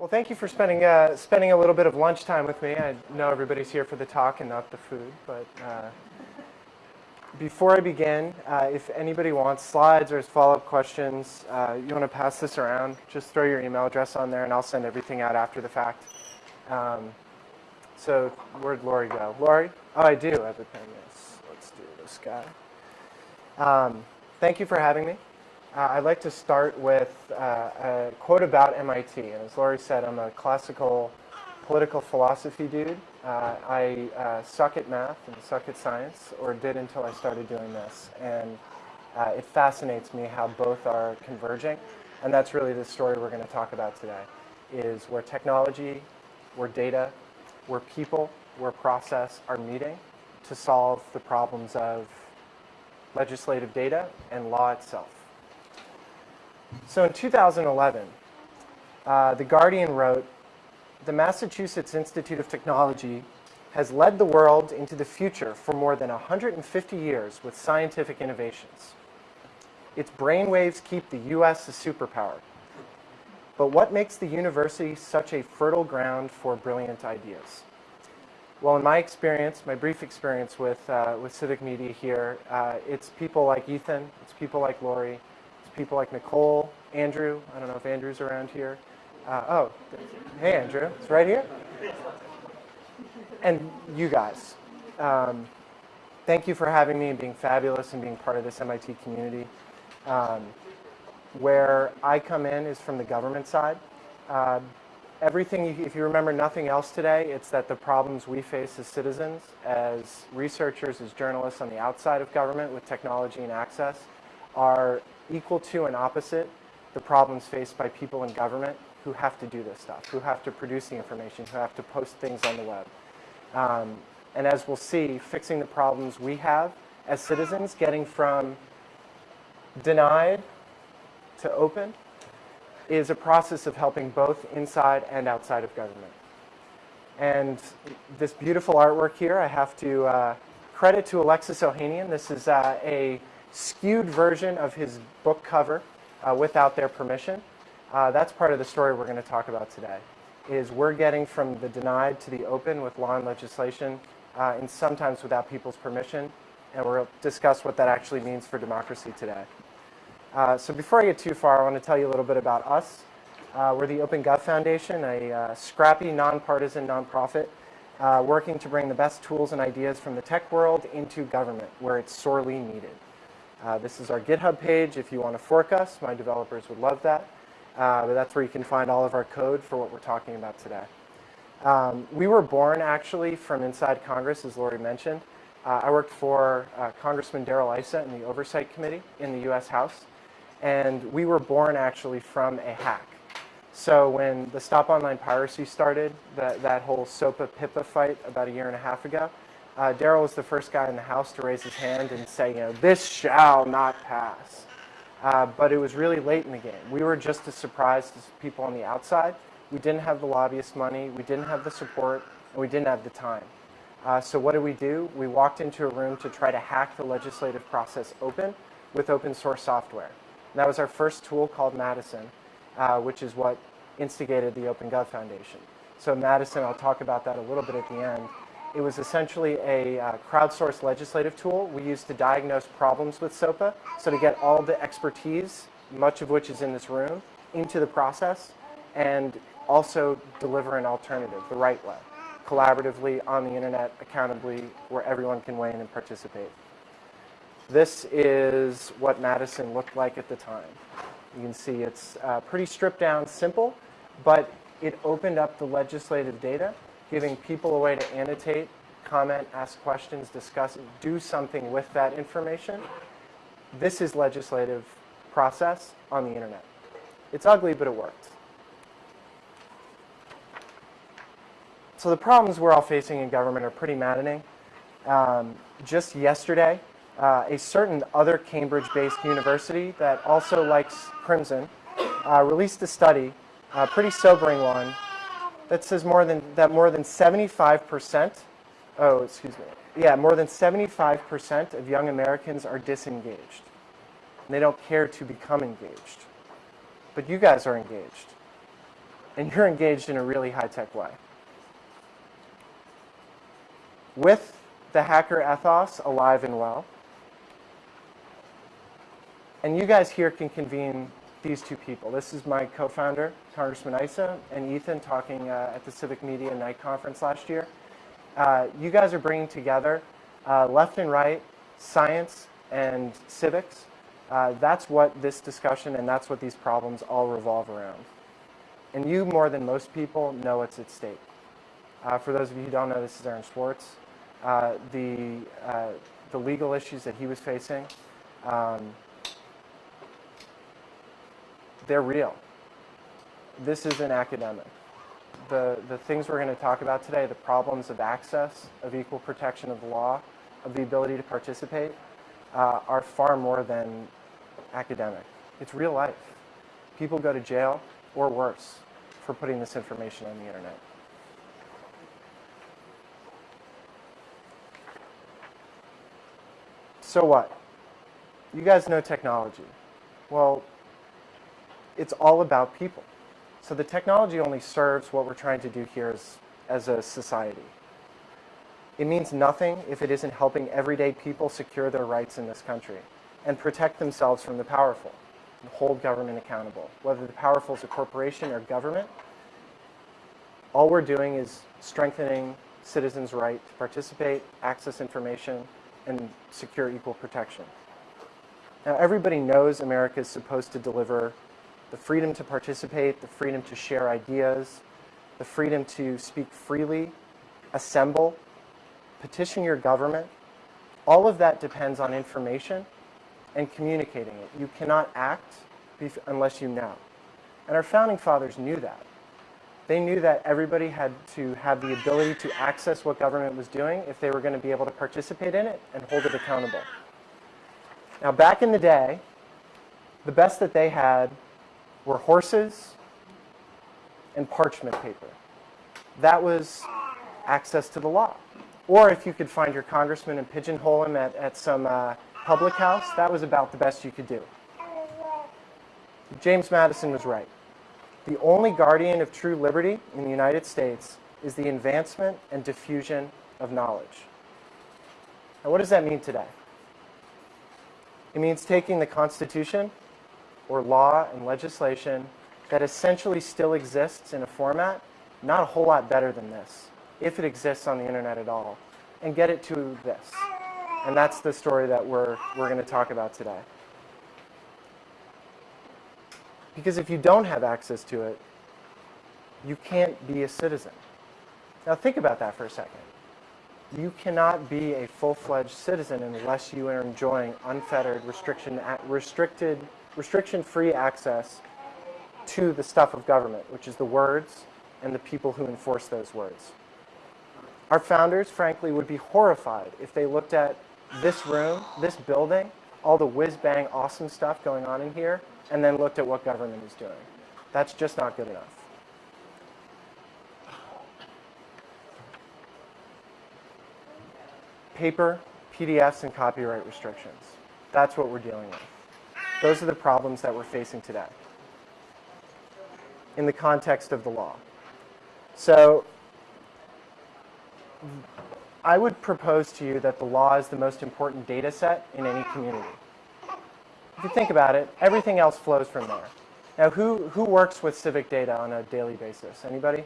Well, thank you for spending, uh, spending a little bit of lunchtime with me. I know everybody's here for the talk and not the food, but uh, before I begin, uh, if anybody wants slides or follow-up questions, uh, you want to pass this around, just throw your email address on there and I'll send everything out after the fact. Um, so where'd Lori go? Lori? Oh, I do have a pen. Yes. Let's do this guy. Um, thank you for having me. Uh, I'd like to start with uh, a quote about MIT. And as Laurie said, I'm a classical political philosophy dude. Uh, I uh, suck at math and suck at science, or did until I started doing this. And uh, it fascinates me how both are converging. And that's really the story we're going to talk about today, is where technology, where data, where people, where process are meeting to solve the problems of legislative data and law itself. So in 2011, uh, The Guardian wrote, the Massachusetts Institute of Technology has led the world into the future for more than 150 years with scientific innovations. Its brainwaves keep the U.S. a superpower. But what makes the university such a fertile ground for brilliant ideas? Well, in my experience, my brief experience with, uh, with civic media here, uh, it's people like Ethan, it's people like Lori, people like Nicole, Andrew. I don't know if Andrew's around here. Uh, oh, hey, Andrew. It's right here. And you guys. Um, thank you for having me and being fabulous and being part of this MIT community. Um, where I come in is from the government side. Uh, everything, if you remember nothing else today, it's that the problems we face as citizens, as researchers, as journalists on the outside of government with technology and access are equal to and opposite the problems faced by people in government who have to do this stuff, who have to produce the information, who have to post things on the web. Um, and as we'll see, fixing the problems we have as citizens, getting from denied to open, is a process of helping both inside and outside of government. And this beautiful artwork here, I have to uh, credit to Alexis Ohanian. This is uh, a skewed version of his book cover uh, without their permission. Uh, that's part of the story we're going to talk about today, is we're getting from the denied to the open with law and legislation, uh, and sometimes without people's permission, and we'll discuss what that actually means for democracy today. Uh, so before I get too far, I want to tell you a little bit about us. Uh, we're the Open Gov Foundation, a uh, scrappy, nonpartisan nonprofit working to bring the best tools and ideas from the tech world into government, where it's sorely needed. Uh, this is our GitHub page if you want to fork us. My developers would love that. Uh, but that's where you can find all of our code for what we're talking about today. Um, we were born actually from inside Congress, as Lori mentioned. Uh, I worked for uh, Congressman Darrell Issa in the Oversight Committee in the US House. And we were born actually from a hack. So when the Stop Online Piracy started, that, that whole SOPA-PIPA fight about a year and a half ago, uh, Darrell was the first guy in the House to raise his hand and say, you know, this shall not pass. Uh, but it was really late in the game. We were just as surprised as people on the outside. We didn't have the lobbyist money, we didn't have the support, and we didn't have the time. Uh, so what did we do? We walked into a room to try to hack the legislative process open with open source software. And that was our first tool called Madison, uh, which is what instigated the Open Gov Foundation. So Madison, I'll talk about that a little bit at the end, it was essentially a uh, crowdsourced legislative tool we used to diagnose problems with SOPA. So to get all the expertise, much of which is in this room, into the process and also deliver an alternative the right way, collaboratively on the internet, accountably, where everyone can weigh in and participate. This is what Madison looked like at the time. You can see it's uh, pretty stripped down, simple, but it opened up the legislative data giving people a way to annotate, comment, ask questions, discuss, do something with that information. This is legislative process on the internet. It's ugly, but it works. So the problems we're all facing in government are pretty maddening. Um, just yesterday, uh, a certain other Cambridge-based university that also likes Crimson uh, released a study, a pretty sobering one, that says more than that more than 75%, oh, excuse me. Yeah, more than 75% of young Americans are disengaged. And they don't care to become engaged. But you guys are engaged. and you're engaged in a really high-tech way. With the hacker ethos alive and well, and you guys here can convene these two people. This is my co-founder, Congressman Issa, and Ethan talking uh, at the Civic Media Knight Conference last year. Uh, you guys are bringing together uh, left and right, science and civics. Uh, that's what this discussion and that's what these problems all revolve around. And you, more than most people, know what's at stake. Uh, for those of you who don't know, this is Aaron Swartz. Uh, the, the legal issues that he was facing, um, they're real. This isn't academic. The, the things we're going to talk about today, the problems of access, of equal protection of the law, of the ability to participate, uh, are far more than academic. It's real life. People go to jail, or worse, for putting this information on the internet. So what? You guys know technology. Well, it's all about people. So the technology only serves what we're trying to do here as, as a society. It means nothing if it isn't helping everyday people secure their rights in this country and protect themselves from the powerful and hold government accountable. Whether the powerful is a corporation or government, all we're doing is strengthening citizens' right to participate, access information, and secure equal protection. Now, everybody knows America is supposed to deliver the freedom to participate, the freedom to share ideas, the freedom to speak freely, assemble, petition your government. All of that depends on information and communicating it. You cannot act unless you know. And our founding fathers knew that. They knew that everybody had to have the ability to access what government was doing if they were going to be able to participate in it and hold it accountable. Now, back in the day, the best that they had were horses and parchment paper. That was access to the law. Or if you could find your congressman and pigeonhole him at, at some uh, public house, that was about the best you could do. James Madison was right. The only guardian of true liberty in the United States is the advancement and diffusion of knowledge. Now, what does that mean today? It means taking the Constitution or law and legislation that essentially still exists in a format, not a whole lot better than this, if it exists on the internet at all, and get it to this. And that's the story that we're, we're going to talk about today. Because if you don't have access to it, you can't be a citizen. Now think about that for a second. You cannot be a full-fledged citizen unless you are enjoying unfettered, restriction, at restricted restriction-free access to the stuff of government, which is the words and the people who enforce those words. Our founders, frankly, would be horrified if they looked at this room, this building, all the whiz-bang awesome stuff going on in here, and then looked at what government is doing. That's just not good enough. Paper, PDFs, and copyright restrictions. That's what we're dealing with. Those are the problems that we're facing today in the context of the law. So I would propose to you that the law is the most important data set in any community. If you think about it, everything else flows from there. Now, who, who works with civic data on a daily basis? Anybody?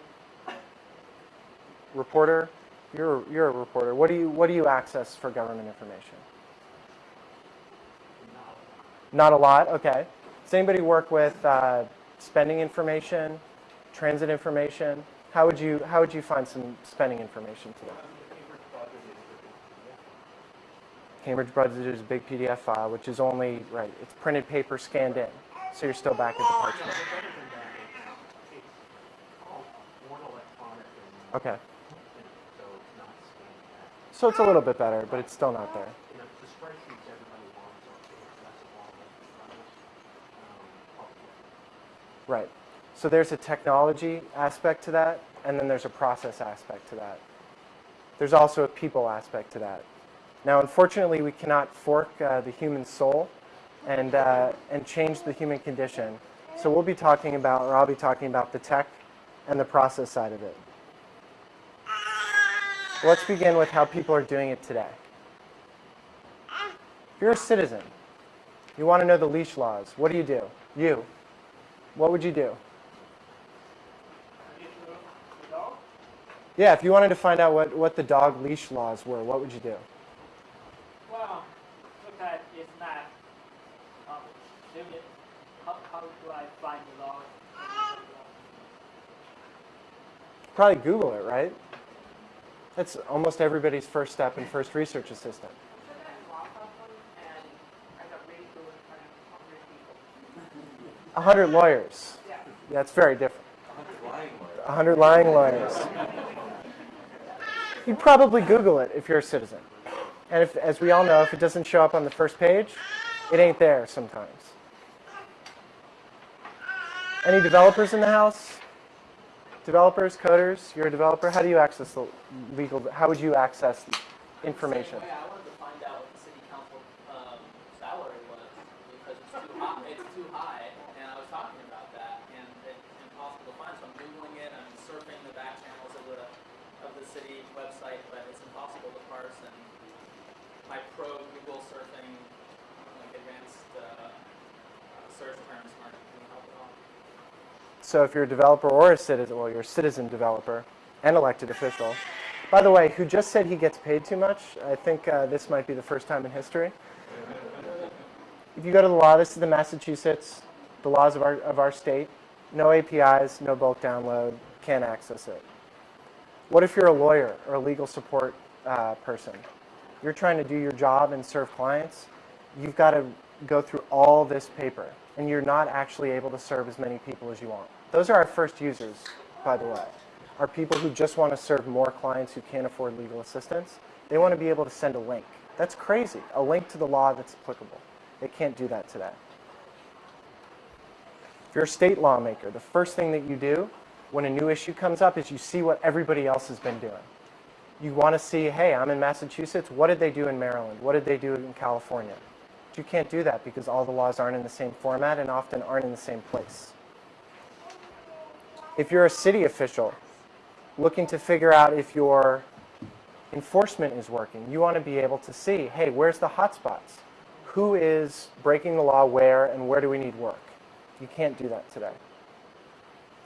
Reporter? You're, you're a reporter. What do, you, what do you access for government information? Not a lot, okay. Does anybody work with uh, spending information, transit information? How would you how would you find some spending information today? Cambridge budget is a big PDF file, which is only right. It's printed paper scanned in, so you're still back at the parchment. Okay. So it's a little bit better, but it's still not there. Right. So there's a technology aspect to that, and then there's a process aspect to that. There's also a people aspect to that. Now, unfortunately, we cannot fork uh, the human soul and, uh, and change the human condition. So we'll be talking about, or I'll be talking about the tech and the process side of it. Let's begin with how people are doing it today. If you're a citizen, you want to know the leash laws, what do you do? You, what would you do? Yeah, if you wanted to find out what, what the dog leash laws were, what would you do? Well, look at it's not. Um, how, how do I find the laws? Probably Google it, right? That's almost everybody's first step in First Research Assistant. A hundred lawyers. Yeah, it's very different. A hundred lying lawyers. You'd probably Google it if you're a citizen. And if, as we all know, if it doesn't show up on the first page, it ain't there sometimes. Any developers in the house? Developers, coders, you're a developer. How do you access the legal, how would you access information? Same way, I wanted to find out what the city council um, salary was because it's too high. It's too high, and I was talking about that, and it's impossible to find. So I'm googling it. I'm surfing the back channels of the of the city website, but it's impossible to parse. And my pro Google surfing, like advanced uh, uh, search terms, aren't going to help at all. So if you're a developer or a citizen, well, you're a citizen developer and elected official. By the way, who just said he gets paid too much? I think uh, this might be the first time in history. If you go to the law, this is the Massachusetts, the laws of our, of our state. No APIs, no bulk download, can't access it. What if you're a lawyer or a legal support uh, person? You're trying to do your job and serve clients. You've got to go through all this paper, and you're not actually able to serve as many people as you want. Those are our first users, by the way, are people who just want to serve more clients who can't afford legal assistance. They want to be able to send a link. That's crazy, a link to the law that's applicable. They can't do that today. If you're a state lawmaker, the first thing that you do when a new issue comes up is you see what everybody else has been doing. You want to see, hey, I'm in Massachusetts. What did they do in Maryland? What did they do in California? But you can't do that because all the laws aren't in the same format and often aren't in the same place. If you're a city official looking to figure out if your enforcement is working, you want to be able to see, hey, where's the hotspots? Who is breaking the law where and where do we need work? You can't do that today.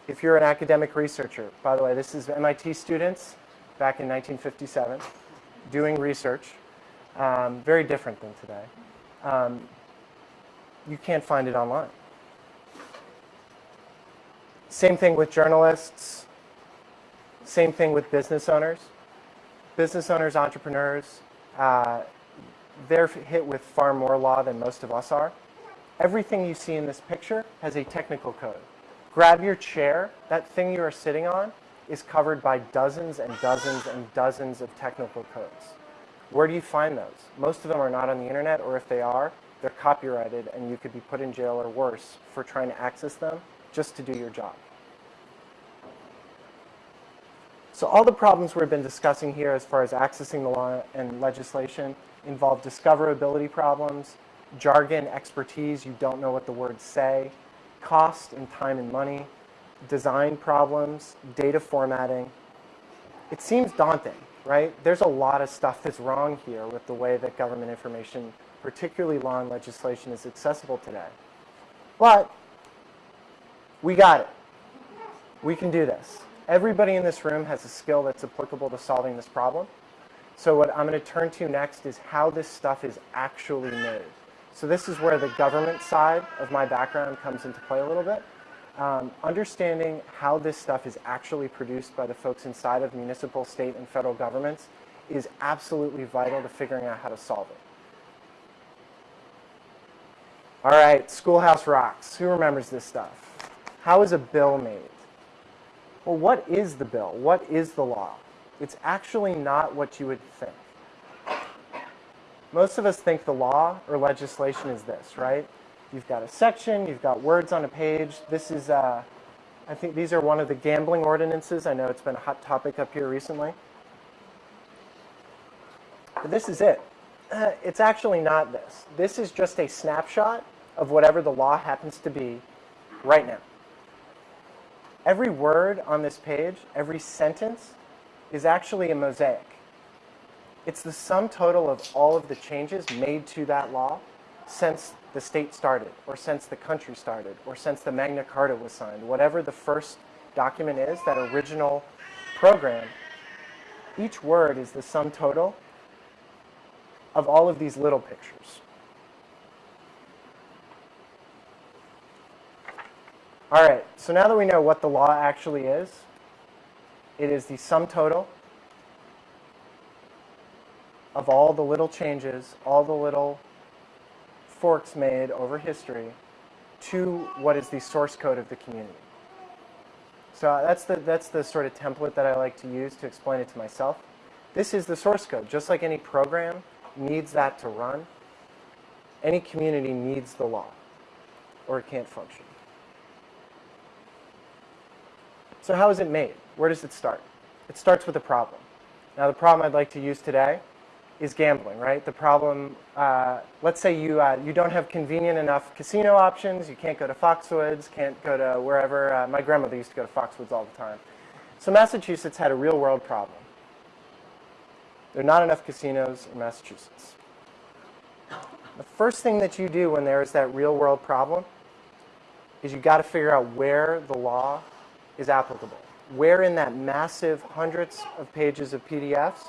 If you're an academic researcher, by the way, this is MIT students back in 1957 doing research, um, very different than today. Um, you can't find it online. Same thing with journalists. Same thing with business owners. Business owners, entrepreneurs, uh, they're hit with far more law than most of us are. Everything you see in this picture has a technical code. Grab your chair. That thing you are sitting on is covered by dozens and dozens and dozens of technical codes. Where do you find those? Most of them are not on the internet, or if they are, they're copyrighted and you could be put in jail or worse for trying to access them just to do your job. So all the problems we've been discussing here as far as accessing the law and legislation involve discoverability problems, jargon, expertise, you don't know what the words say, cost and time and money, design problems, data formatting. It seems daunting, right? There's a lot of stuff that's wrong here with the way that government information, particularly law and legislation, is accessible today. But we got it. We can do this. Everybody in this room has a skill that's applicable to solving this problem. So what I'm going to turn to next is how this stuff is actually made. So this is where the government side of my background comes into play a little bit. Um, understanding how this stuff is actually produced by the folks inside of municipal, state, and federal governments is absolutely vital to figuring out how to solve it. All right, Schoolhouse Rocks. Who remembers this stuff? How is a bill made? Well, what is the bill? What is the law? It's actually not what you would think. Most of us think the law or legislation is this, right? You've got a section, you've got words on a page. This is, uh, I think these are one of the gambling ordinances. I know it's been a hot topic up here recently. But this is it. Uh, it's actually not this. This is just a snapshot of whatever the law happens to be right now. Every word on this page, every sentence, is actually a mosaic. It's the sum total of all of the changes made to that law since the state started, or since the country started, or since the Magna Carta was signed. Whatever the first document is, that original program, each word is the sum total of all of these little pictures. All right, so now that we know what the law actually is, it is the sum total of all the little changes, all the little forks made over history to what is the source code of the community. So uh, that's the, that's the sort of template that I like to use to explain it to myself. This is the source code. Just like any program needs that to run, any community needs the law, or it can't function. So how is it made? Where does it start? It starts with a problem. Now the problem I'd like to use today is gambling, right? The problem, uh, let's say you, uh, you don't have convenient enough casino options, you can't go to Foxwoods, can't go to wherever. Uh, my grandmother used to go to Foxwoods all the time. So Massachusetts had a real world problem. There are not enough casinos in Massachusetts. The first thing that you do when there is that real world problem is you got to figure out where the law is applicable. Where in that massive hundreds of pages of PDFs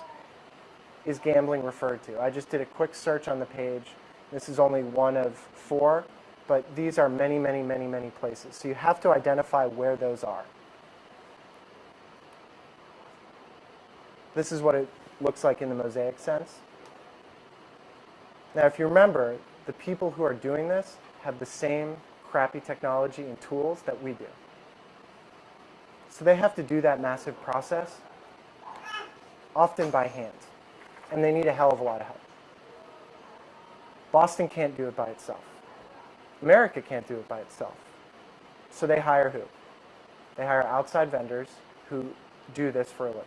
is gambling referred to? I just did a quick search on the page. This is only one of four, but these are many, many, many, many places. So you have to identify where those are. This is what it looks like in the mosaic sense. Now, if you remember, the people who are doing this have the same crappy technology and tools that we do. So they have to do that massive process, often by hand. And they need a hell of a lot of help. Boston can't do it by itself. America can't do it by itself. So they hire who? They hire outside vendors who do this for a living.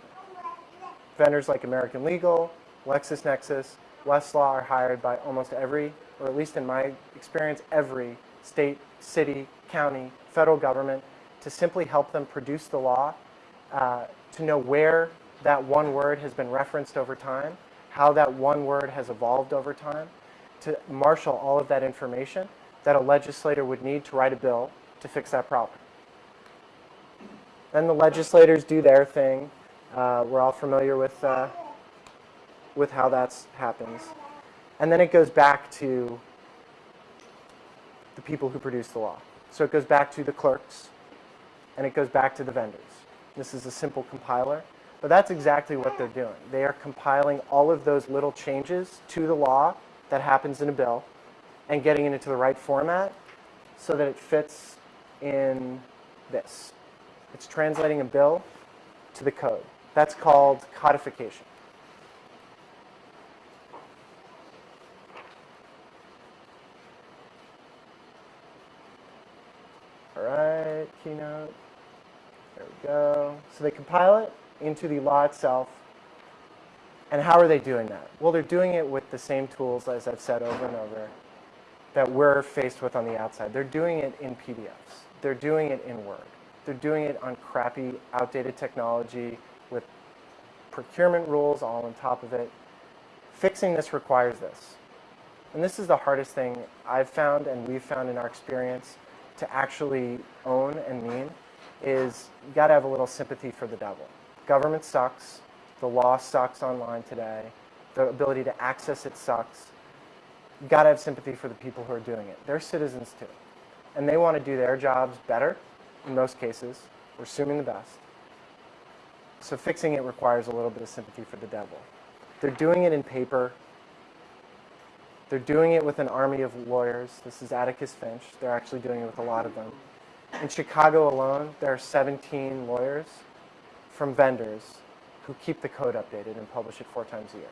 Vendors like American Legal, LexisNexis, Westlaw are hired by almost every, or at least in my experience, every state, city, county, federal government to simply help them produce the law, uh, to know where that one word has been referenced over time, how that one word has evolved over time, to marshal all of that information that a legislator would need to write a bill to fix that problem. Then the legislators do their thing. Uh, we're all familiar with, uh, with how that happens. And then it goes back to the people who produce the law. So it goes back to the clerks, and it goes back to the vendors. This is a simple compiler, but that's exactly what they're doing. They are compiling all of those little changes to the law that happens in a bill and getting it into the right format so that it fits in this. It's translating a bill to the code. That's called codification. All right, Keynote. There we go. So they compile it into the law itself. And how are they doing that? Well, they're doing it with the same tools, as I've said over and over, that we're faced with on the outside. They're doing it in PDFs. They're doing it in Word. They're doing it on crappy, outdated technology with procurement rules all on top of it. Fixing this requires this. And this is the hardest thing I've found and we've found in our experience to actually own and mean is you got to have a little sympathy for the devil. Government sucks. The law sucks online today. The ability to access it sucks. You got to have sympathy for the people who are doing it. They're citizens too. And they want to do their jobs better in most cases. We're assuming the best. So fixing it requires a little bit of sympathy for the devil. They're doing it in paper. They're doing it with an army of lawyers. This is Atticus Finch. They're actually doing it with a lot of them. In Chicago alone, there are 17 lawyers from vendors who keep the code updated and publish it four times a year.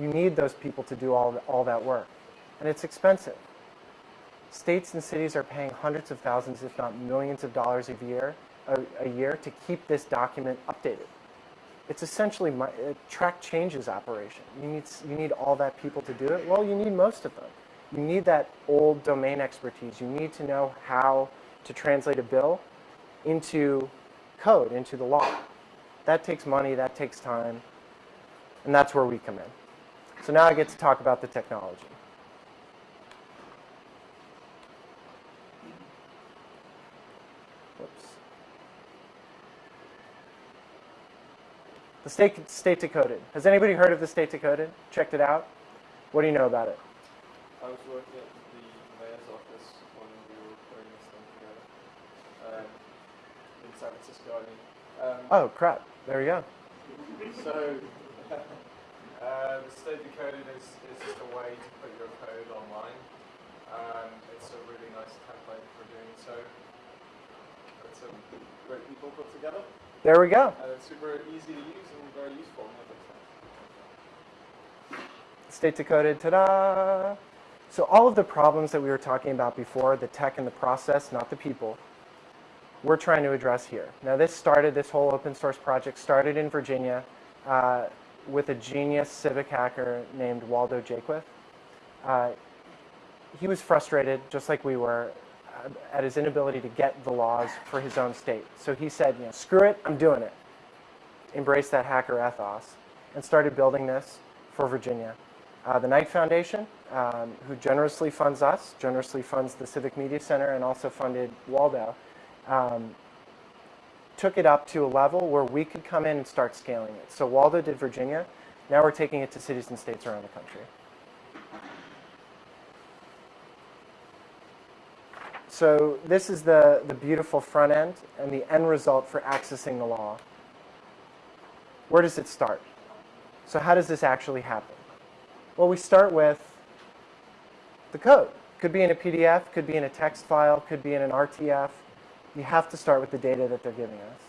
You need those people to do all, all that work. And it's expensive. States and cities are paying hundreds of thousands, if not millions of dollars a year, a, a year to keep this document updated. It's essentially my, a track changes operation. You need, you need all that people to do it. Well, you need most of them. You need that old domain expertise. You need to know how to translate a bill into code, into the law. That takes money, that takes time, and that's where we come in. So now I get to talk about the technology. The state, state decoded. Has anybody heard of the state decoded? Checked it out? What do you know about it? I was working at the mayor's office when we were putting this thing together um, in San Francisco. I mean, um, Oh, crap. There we go. so uh, the state decoded is, is just a way to put your code online. Um, it's a really nice template for doing so. It's a great people put together, There we go. and it's super easy to use and very useful. in that sense. State decoded, ta-da! So all of the problems that we were talking about before, the tech and the process, not the people, we're trying to address here. Now this started, this whole open source project started in Virginia uh, with a genius civic hacker named Waldo Jaquith. Uh, he was frustrated, just like we were, uh, at his inability to get the laws for his own state. So he said, you know, screw it, I'm doing it. Embraced that hacker ethos and started building this for Virginia. Uh, the Knight Foundation, um, who generously funds us, generously funds the Civic Media Center, and also funded Waldo, um, took it up to a level where we could come in and start scaling it. So Waldo did Virginia. Now we're taking it to cities and states around the country. So this is the, the beautiful front end and the end result for accessing the law. Where does it start? So how does this actually happen? Well, we start with the code. Could be in a PDF, could be in a text file, could be in an RTF. You have to start with the data that they're giving us.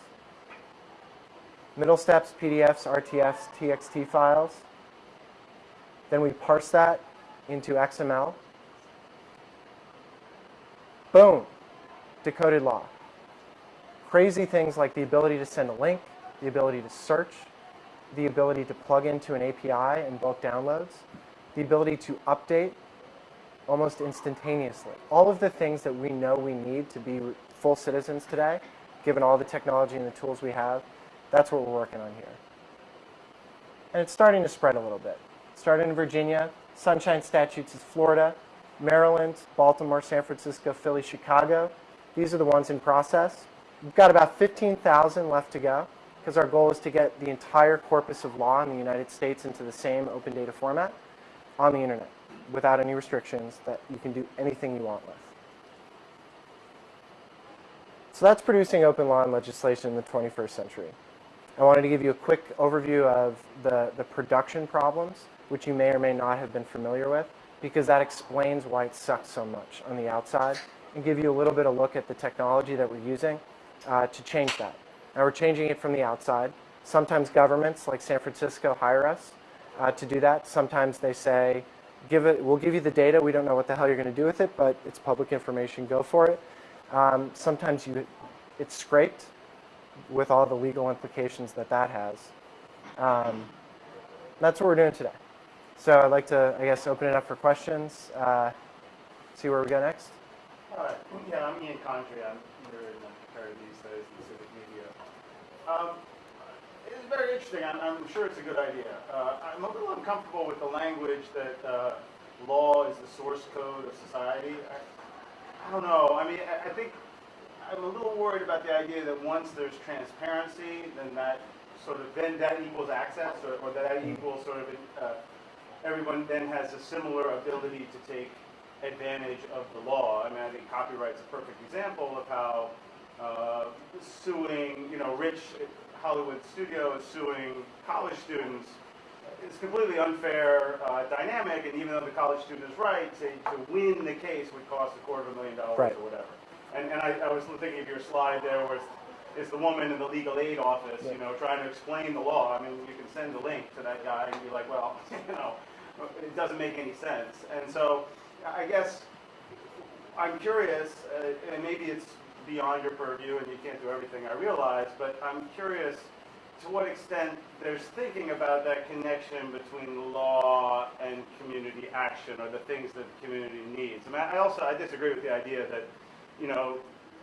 Middle steps, PDFs, RTFs, TXT files. Then we parse that into XML. Boom, decoded law. Crazy things like the ability to send a link, the ability to search, the ability to plug into an API and bulk downloads, the ability to update almost instantaneously. All of the things that we know we need to be full citizens today, given all the technology and the tools we have, that's what we're working on here. And it's starting to spread a little bit. Started in Virginia, Sunshine Statutes is Florida, Maryland, Baltimore, San Francisco, Philly, Chicago. These are the ones in process. We've got about 15,000 left to go because our goal is to get the entire corpus of law in the United States into the same open data format on the internet without any restrictions that you can do anything you want with. So that's producing open law and legislation in the 21st century. I wanted to give you a quick overview of the, the production problems, which you may or may not have been familiar with, because that explains why it sucks so much on the outside, and give you a little bit of look at the technology that we're using uh, to change that. Now we're changing it from the outside. Sometimes governments like San Francisco hire us uh, to do that. Sometimes they say, give it, we'll give you the data. We don't know what the hell you're going to do with it, but it's public information. Go for it. Um, sometimes you, it's scraped with all the legal implications that that has. Um, that's what we're doing today. So I'd like to, I guess, open it up for questions. Uh, see where we go next. Right, yeah, I'm Ian Condry, I'm here in these days, in civic media. Um, It's very interesting, I'm, I'm sure it's a good idea. Uh, I'm a little uncomfortable with the language that uh, law is the source code of society. I, I don't know, I mean, I, I think, I'm a little worried about the idea that once there's transparency, then that sort of, then that equals access, or, or that equals sort of, uh, everyone then has a similar ability to take advantage of the law. I mean, I think copyright's a perfect example of how uh, suing, you know, rich Hollywood studio is suing college students. It's completely unfair uh, dynamic, and even though the college student is right, to, to win the case would cost a quarter of a million dollars Right. or whatever. And, and I, I was thinking of your slide there where it's, the woman in the legal aid office, you know, trying to explain the law. I mean, you can send a link to that guy and be like, well, it doesn't make any sense. And so I guess I'm curious, uh, and maybe it's beyond your purview and you can't do everything, I realize, but I'm curious to what extent there's thinking about that connection between law and community action or the things that the community needs. I mean, I also, I disagree with the idea that, you know,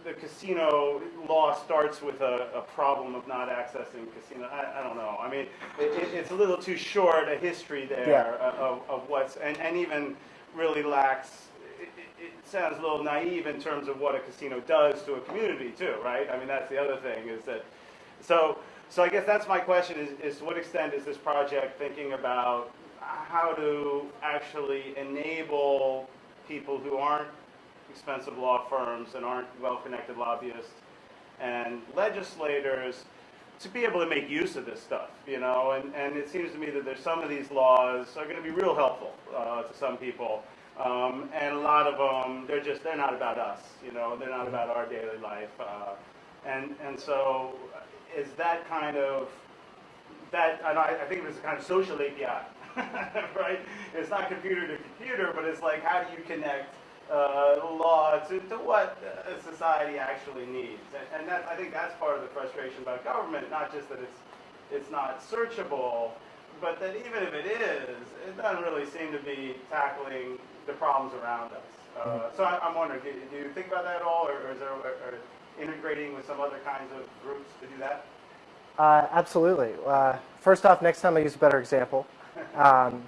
the casino law starts with a, a problem of not accessing casino. I, I don't know. I mean, it, it, it's a little too short a history there Yeah. of, of what's, and, and even really lacks, it, it, it sounds a little naive in terms of what a casino does to a community too, right? I mean, that's the other thing is that, so, so I guess that's my question is, is to what extent is this project thinking about how to actually enable people who aren't expensive law firms and aren't well-connected lobbyists and legislators to be able to make use of this stuff, you know, and, and it seems to me that there's some of these laws are going to be real helpful uh, to some people, um, and a lot of them they're just they're not about us, you know, they're not about our daily life, uh, and and so is that kind of that I, I think it was a kind of social API, right? It's not computer to computer, but it's like how do you connect uh, law to, to what society actually needs, and, and that I think that's part of the frustration about government, not just that it's it's not searchable, but that even if it is, it doesn't really seem to be tackling the problems around us. Uh, so I, I'm wondering, do, do you think about that at all, or, or is there or integrating with some other kinds of groups to do that? Uh, absolutely. Uh, first off, next time I use a better example. Um,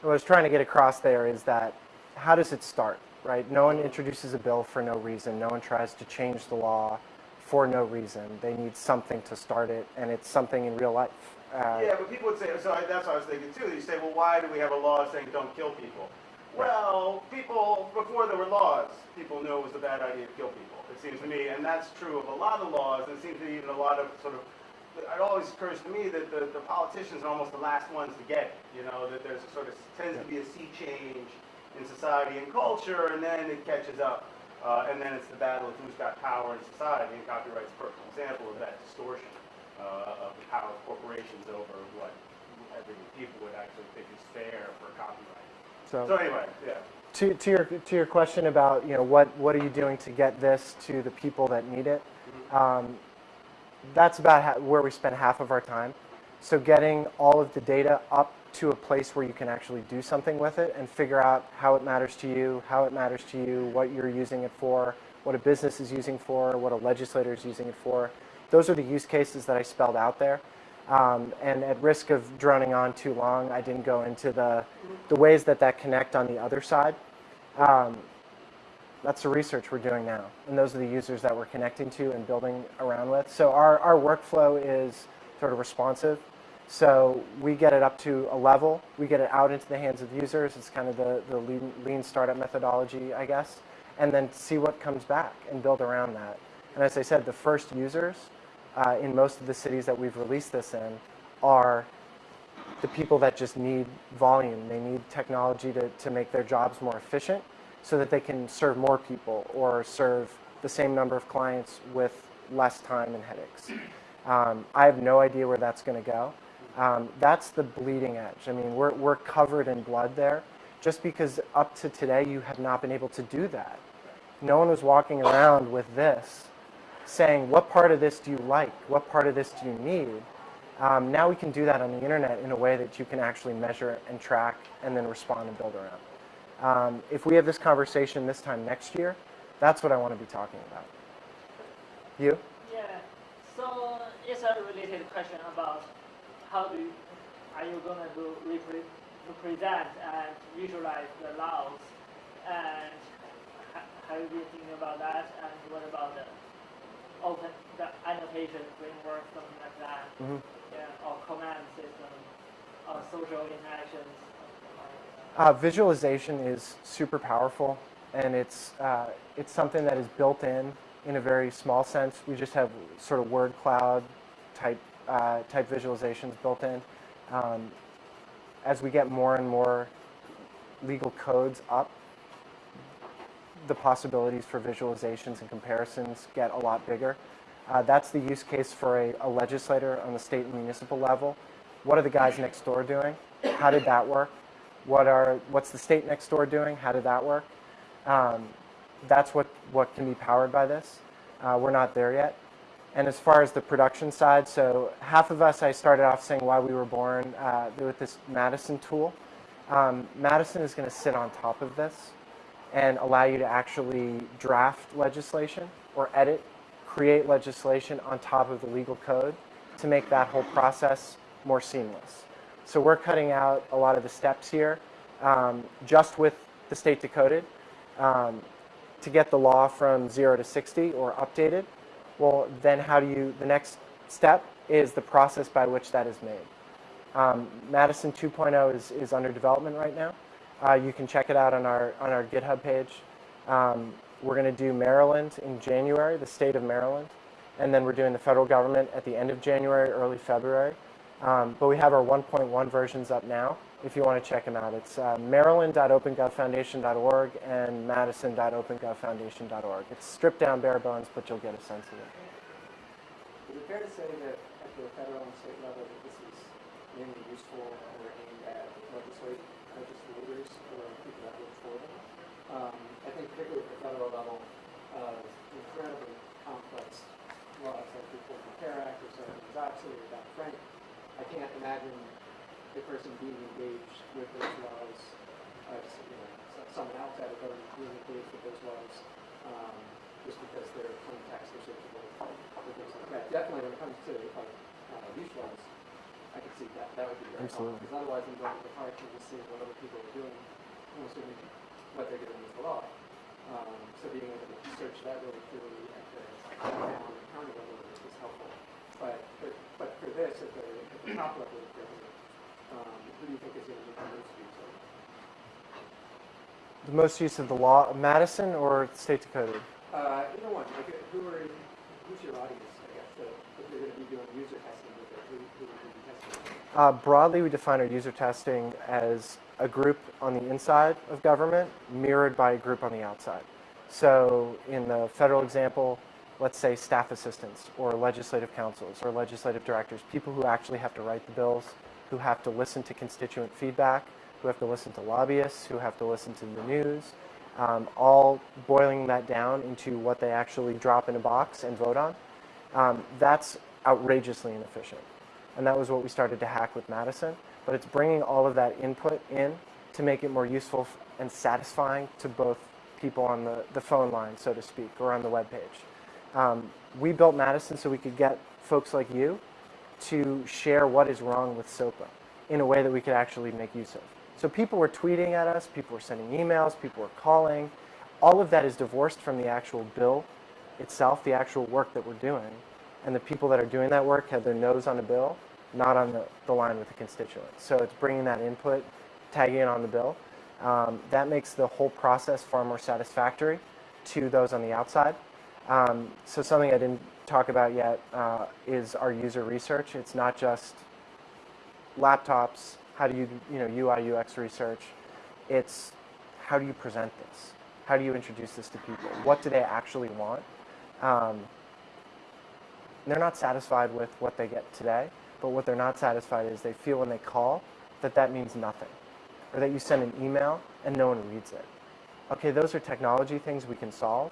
what I was trying to get across there is that how does it start, right? No one introduces a bill for no reason. No one tries to change the law for no reason. They need something to start it, and it's something in real life. Uh, Yeah, but people would say, so I- that's what I was thinking too. You say, well, why do we have a law saying don't kill people? Well, people, before there were laws, people knew it was a bad idea to kill people, it seems to me. And that's true of a lot of laws, and it seems to be even a lot of sort of, it always occurs to me that the, the politicians are almost the last ones to get it. You know, that there's a sort of, tends to be a sea change in society and culture, and then it catches up. Uh, and then it's the battle of who's got power in society, and copyright's a perfect example of that distortion uh, of the power of corporations over what everyday people would actually think is fair for copyright. So so anyway, yeah. to, to your to your question about you know what what are you doing to get this to the people that need it? Um, that's about ha- where we spend half of our time. So getting all of the data up to a place where you can actually do something with it and figure out how it matters to you, how it matters to you, what you're using it for, what a business is using for, what a legislator is using it for. Those are the use cases that I spelled out there. Um, and at risk of droning on too long, I didn't go into the, the ways that that connect on the other side. Um, that's the research we're doing now. And those are the users that we're connecting to and building around with. So our, our workflow is sort of responsive. So we get it up to a level, we get it out into the hands of users. It's kind of the, the lean, lean startup methodology, I guess. And then see what comes back and build around that. And as I said, the first users uh, in most of the cities that we've released this in are the people that just need volume. They need technology to, to make their jobs more efficient so that they can serve more people or serve the same number of clients with less time and headaches. Um, I have no idea where that's going to go. Um, that's the bleeding edge. I mean, we're, we're covered in blood there just because up to today you have not been able to do that. No one was walking around with this saying, what part of this do you like? What part of this do you need? Um, now we can do that on the internet in a way that you can actually measure and track and then respond and build around. Um, if we have this conversation this time next year, that's what I want to be talking about. You? Yeah. So it's a related question about how do you, are you going to repre- represent and visualize the laws, and ha- have you been thinking about that? And what about the open the annotation framework, something like that? Mhm. Yeah, or command system, or social interactions. something like that. Uh, visualization is super powerful, and it's uh, it's something that is built in in a very small sense. We just have sort of word cloud type uh, type visualizations built in. Um, as we get more and more legal codes up, the possibilities for visualizations and comparisons get a lot bigger. Uh, that's the use case for a, a legislator on the state and municipal level. What are the guys next door doing? How did that work? What are, what's the state next door doing? How did that work? Um, that's what, what can be powered by this. Uh, we're not there yet. And as far as the production side, so half of us, I started off saying why we were born uh, with this Madison tool. Um, Madison is going to sit on top of this. and allow you to actually draft legislation or edit, create legislation on top of the legal code to make that whole process more seamless. So we're cutting out a lot of the steps here um, just with the state decoded um, to get the law from 0 to 60 or updated. Well, then how do you, the next step is the process by which that is made. Um, Madison 2.0 is, is under development right now. Uh, you can check it out on our, on our GitHub page. Um, we're going to do Maryland in January, the state of Maryland. And then we're doing the federal government at the end of January, early February. Um, but we have our 1.1 versions up now if you want to check them out. It's uh, maryland.opengovfoundation.org and madison.opengovfoundation.org. It's stripped down bare bones, but you'll get a sense of it. Is it fair to say that at the federal and state level that this is mainly useful or aimed at legislate, legislators or people that work for them? Um, I think particularly at the federal level, uh, incredibly complex laws like the Affordable Care Act or Sarbanes Oxley or Dodd-Frank. I can't imagine the person being engaged with those laws, uh, you know, so- someone outside of government being engaged with those laws, um, just because they're plain or searchable or things like that. Definitely when it comes to like, uh, use laws, I can see that, that would be very helpful. Absolutely. Because otherwise I'm going to the park and just seeing what other people are doing, and assuming what they're doing with the law. Um, so being able to search that really clearly at the county level is is helpful. But, but, but for this, at the, at the top level of government, um, who do you think is going to be the most useful? The most use of the law, Madison or state decoded? Uh, either one, like, who are, who's your audience, I guess, so if you're going to be doing user testing with it, who, who would you be testing? with? Uh, broadly, we define our user testing as a group on the inside of government mirrored by a group on the outside. So in the federal example, let's say staff assistants or legislative counsels or legislative directors, people who actually have to write the bills, who have to listen to constituent feedback, who have to listen to lobbyists, who have to listen to the news, um, all boiling that down into what they actually drop in a box and vote on. Um, that's outrageously inefficient. And that was what we started to hack with Madison. But it's bringing all of that input in to make it more useful and satisfying to both people on the, the phone line, so to speak, or on the web page. Um, we built Madison so we could get folks like you to share what is wrong with SOPA in a way that we could actually make use of. So people were tweeting at us, people were sending emails, people were calling. All of that is divorced from the actual bill itself, the actual work that we're doing. And the people that are doing that work have their nose on a bill, not on the, the line with the constituents. So it's bringing that input, tagging it on the bill. Um, that makes the whole process far more satisfactory to those on the outside. Um, so something I didn't talk about yet uh, is our user research. It's not just laptops, how do you, you know, UI, UX research. It's how do you present this? How do you introduce this to people? What do they actually want? Um, they're not satisfied with what they get today, but what they're not satisfied is they feel when they call that that means nothing, or that you send an email and no one reads it. Okay, those are technology things we can solve.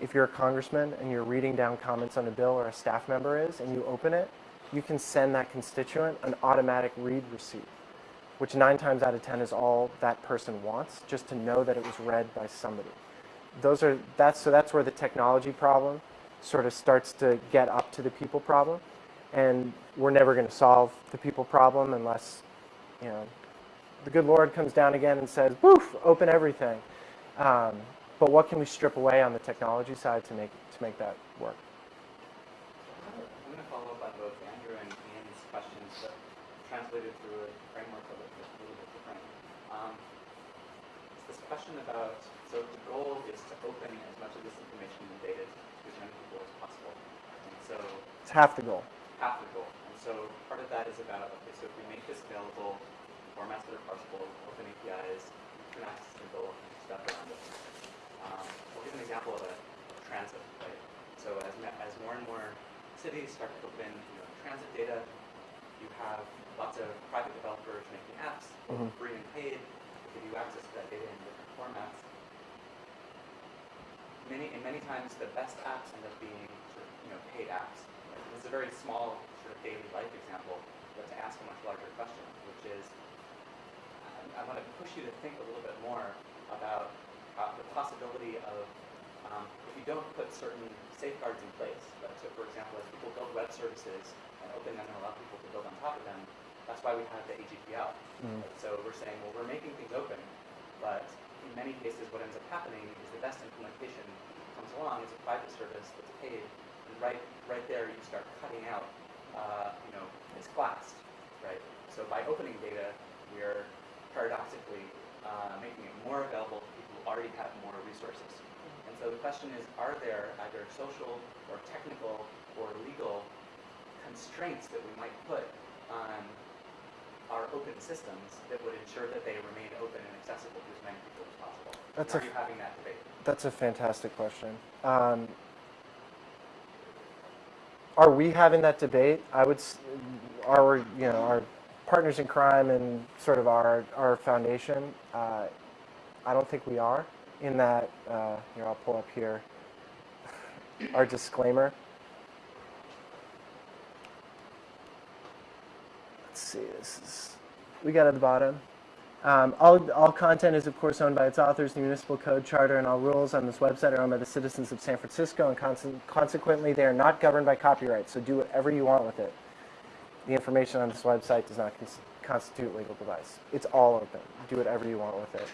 If you're a congressman and you're reading down comments on a bill or a staff member is, and you open it, you can send that constituent an automatic read receipt, which nine times out of 10 is all that person wants, just to know that it was read by somebody. Those are, that's, so that's where the technology problem sort of starts to get up to the people problem. And we're never going to solve the people problem unless, you know, the good Lord comes down again and says, "Boof, open everything." Um, but what can we strip away on the technology side to make to make that work? I'm going to follow up on both Andrew and Ian's questions, but translated through a framework of it that's a little bit different. Um, this question about, so the goal is to open as much of this information and data to as many people as possible. And so It's half the goal. half the goal. And so part of that is about, okay, so if we make this available, in formats that are parsable, open APIs, you can access the goal, stuff around it. Um, I'll give an example of a of transit, right? So as, as more and more cities start to open, you know, transit data, you have lots of private developers making apps, both Mhm. free and paid, to give you access to that data in different formats. Many, and many times the best apps end up being sort of, you know, paid apps. Right? This is a very small sort of daily life example, but to ask a much larger question, which is, I, I want to push you to think a little bit more about uh, the possibility of, um, if you don't put certain safeguards in place, so for example, as people build web services and open them and allow people to build on top of them, that's why we have the AGPL. Mm. So we're saying, well, we're making things open, but in many cases, what ends up happening is the best implementation comes along as a private service that's paid, and right, right there, you start cutting out, uh, you know, it's classed, right? So by opening data, we're paradoxically uh, making it more available to people who already have more resources. So the question is, are there either social or technical or legal constraints that we might put on our open systems that would ensure that they remain open and accessible to as many people as possible? That's Are a- you having that debate? That's a fantastic question. Um, are we having that debate? I would, our, you know, our partners in crime and sort of our, our foundation, uh, I don't think we are in that, uh, here, I'll pull up here, our disclaimer. Let's see, this is, we got at the bottom. Um, all, all content is, of course, owned by its authors. The municipal code, charter, and all rules on this website are owned by the citizens of San Francisco, and conse- consequently, they are not governed by copyright. So do whatever you want with it. The information on this website does not cons- constitute legal device. It's all open. Do whatever you want with it,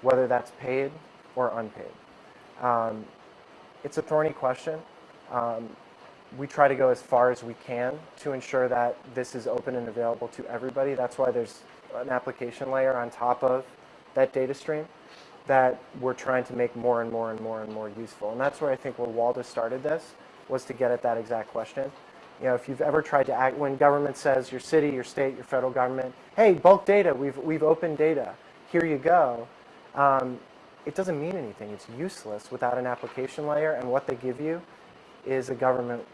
whether that's paid or unpaid. Um, it's a thorny question. Um, we try to go as far as we can to ensure that this is open and available to everybody. That's why there's an application layer on top of that data stream that we're trying to make more and more and more and more useful. And that's where I think where Waldo started this was to get at that exact question. You know, if you've ever tried to act, when government says your city, your state, your federal government, hey, bulk data, we've, we've opened data, here you go. Um, it doesn't mean anything. It's useless without an application layer. And what they give you is a government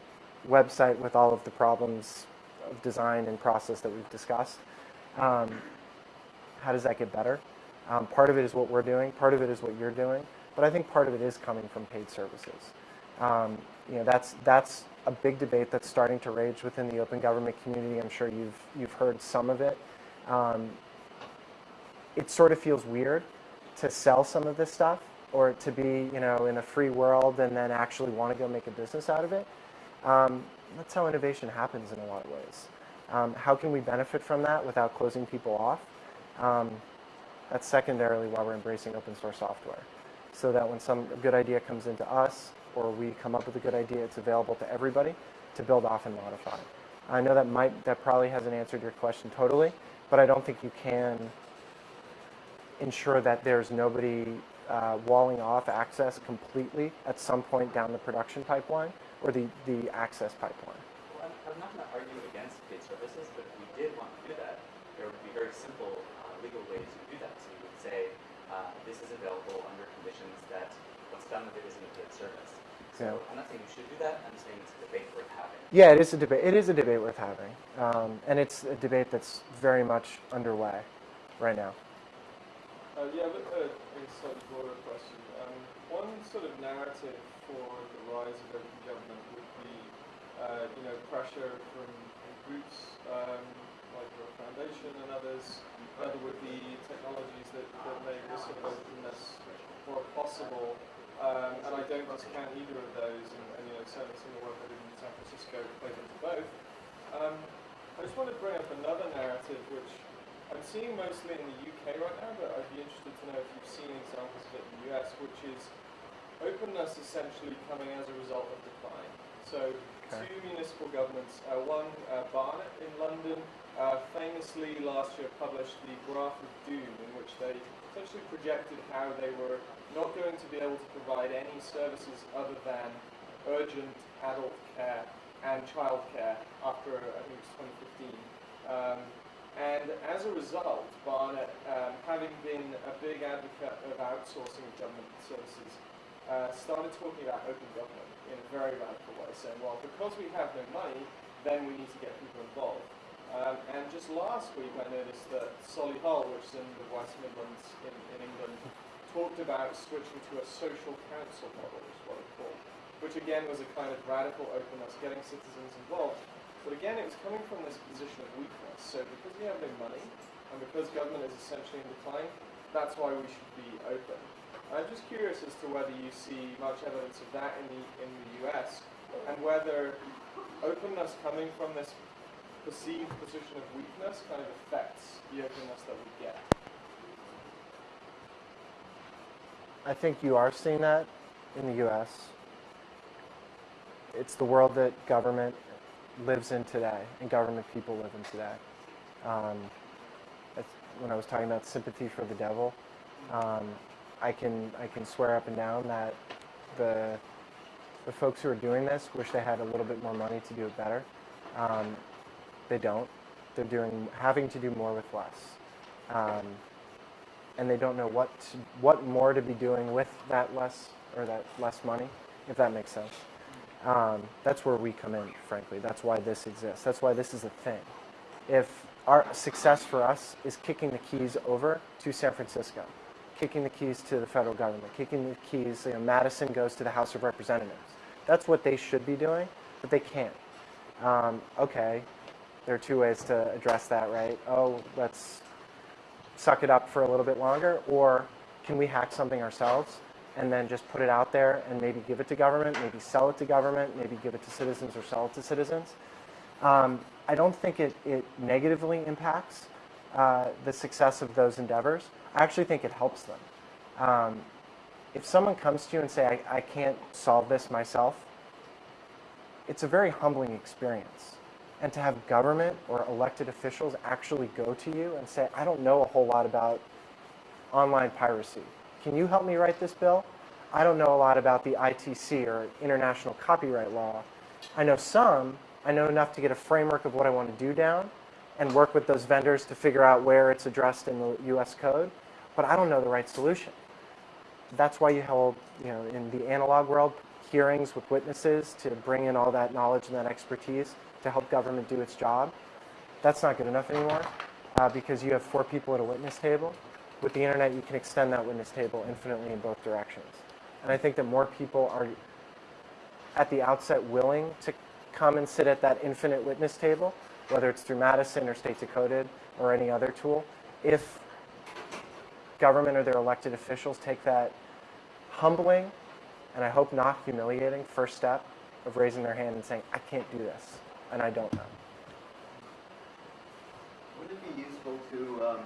website with all of the problems of design and process that we've discussed. Um, how does that get better? Um, part of it is what we're doing. Part of it is what you're doing. But I think part of it is coming from paid services. Um, you know, that's that's a big debate that's starting to rage within the open government community. I'm sure you've you've heard some of it. Um, it sort of feels weird to sell some of this stuff or to be, you know, in a free world and then actually want to go make a business out of it. Um, that's how innovation happens in a lot of ways. Um, how can we benefit from that without closing people off? Um, that's secondarily why we're embracing open source software. So that when some good idea comes into us or we come up with a good idea, it's available to everybody to build off and modify. I know that might that probably hasn't answered your question totally, but I don't think you can ensure that there's nobody uh, walling off access completely at some point down the production pipeline or the, the access pipeline. Well, I'm, I'm not going to argue against paid services, but if we did want to do that, there would be very simple uh, legal ways to do that. So you would say, uh, this is available under conditions that what's done with it isn't a paid service. So Yeah. I'm not saying you should do that, I'm saying it's a debate worth having. Yeah, it is a debate. It is a debate worth having, um, and it's a debate that's very much underway right now. Uh, yeah, but uh, a slightly broader question. Um, one sort of narrative for the rise of open government would be, uh, you know, pressure from groups um, like your foundation and others. Another would be technologies that, that make this sort of openness more possible. Um, and I don't discount either of those, and, and you know, certainly some of the work I did in San Francisco played into both. Um, I just want to bring up another narrative which I'm seeing mostly in the UK right now, but I'd be interested to know if you've seen examples of it in the US, which is openness essentially coming as a result of decline. So Okay. two municipal governments, uh, one uh, Barnet in London, uh, famously last year published the Graph of Doom, in which they essentially projected how they were not going to be able to provide any services other than urgent adult care and childcare after I think it was 2015. Um, and as a result, Barnet, um, having been a big advocate of outsourcing of government services, uh, started talking about open government in a very radical way, saying, well, because we have no money, then we need to get people involved. Um, and just last week, I noticed that Solihull, which is in the West Midlands in, in England, talked about switching to a social council model, is what it's called, which again was a kind of radical openness, getting citizens involved. But again, it was coming from this position of weakness. So because we have no money, and because government is essentially in decline, that's why we should be open. I'm just curious as to whether you see much evidence of that in the in the US, and whether openness coming from this perceived position of weakness kind of affects the openness that we get. I think you are seeing that in the US. It's the world that government lives in today and government people live in today. Um, that's when I was talking about sympathy for the devil, um, I can I can swear up and down that the the folks who are doing this wish they had a little bit more money to do it better. Um, they don't. They're doing having to do more with less, um, and they don't know what to, what more to be doing with that less or that less money, if that makes sense. Um, that's where we come in, frankly. That's why this exists. That's why this is a thing. If our success for us is kicking the keys over to San Francisco, kicking the keys to the federal government, kicking the keys, you know, Madison goes to the House of Representatives. That's what they should be doing, but they can't. Um, okay, there are two ways to address that, right? Oh, let's suck it up for a little bit longer, or can we hack something ourselves and then just put it out there and maybe give it to government, maybe sell it to government, maybe give it to citizens or sell it to citizens? Um, I don't think it, it negatively impacts uh, the success of those endeavors. I actually think it helps them. Um, if someone comes to you and say, I, I can't solve this myself, it's a very humbling experience. And to have government or elected officials actually go to you and say, I don't know a whole lot about online piracy. Can you help me write this bill? I don't know a lot about the ITC or international copyright law. I know some. I know enough to get a framework of what I want to do down and work with those vendors to figure out where it's addressed in the US code, but I don't know the right solution. That's why you hold, you know, in the analog world, hearings with witnesses to bring in all that knowledge and that expertise to help government do its job. That's not good enough anymore uh, because you have four people at a witness table. With the internet, you can extend that witness table infinitely in both directions. And I think that more people are at the outset willing to come and sit at that infinite witness table, whether it's through Madison or State Decoded or any other tool, if government or their elected officials take that humbling and I hope not humiliating first step of raising their hand and saying, I can't do this, and I don't know. Would it be useful to, um,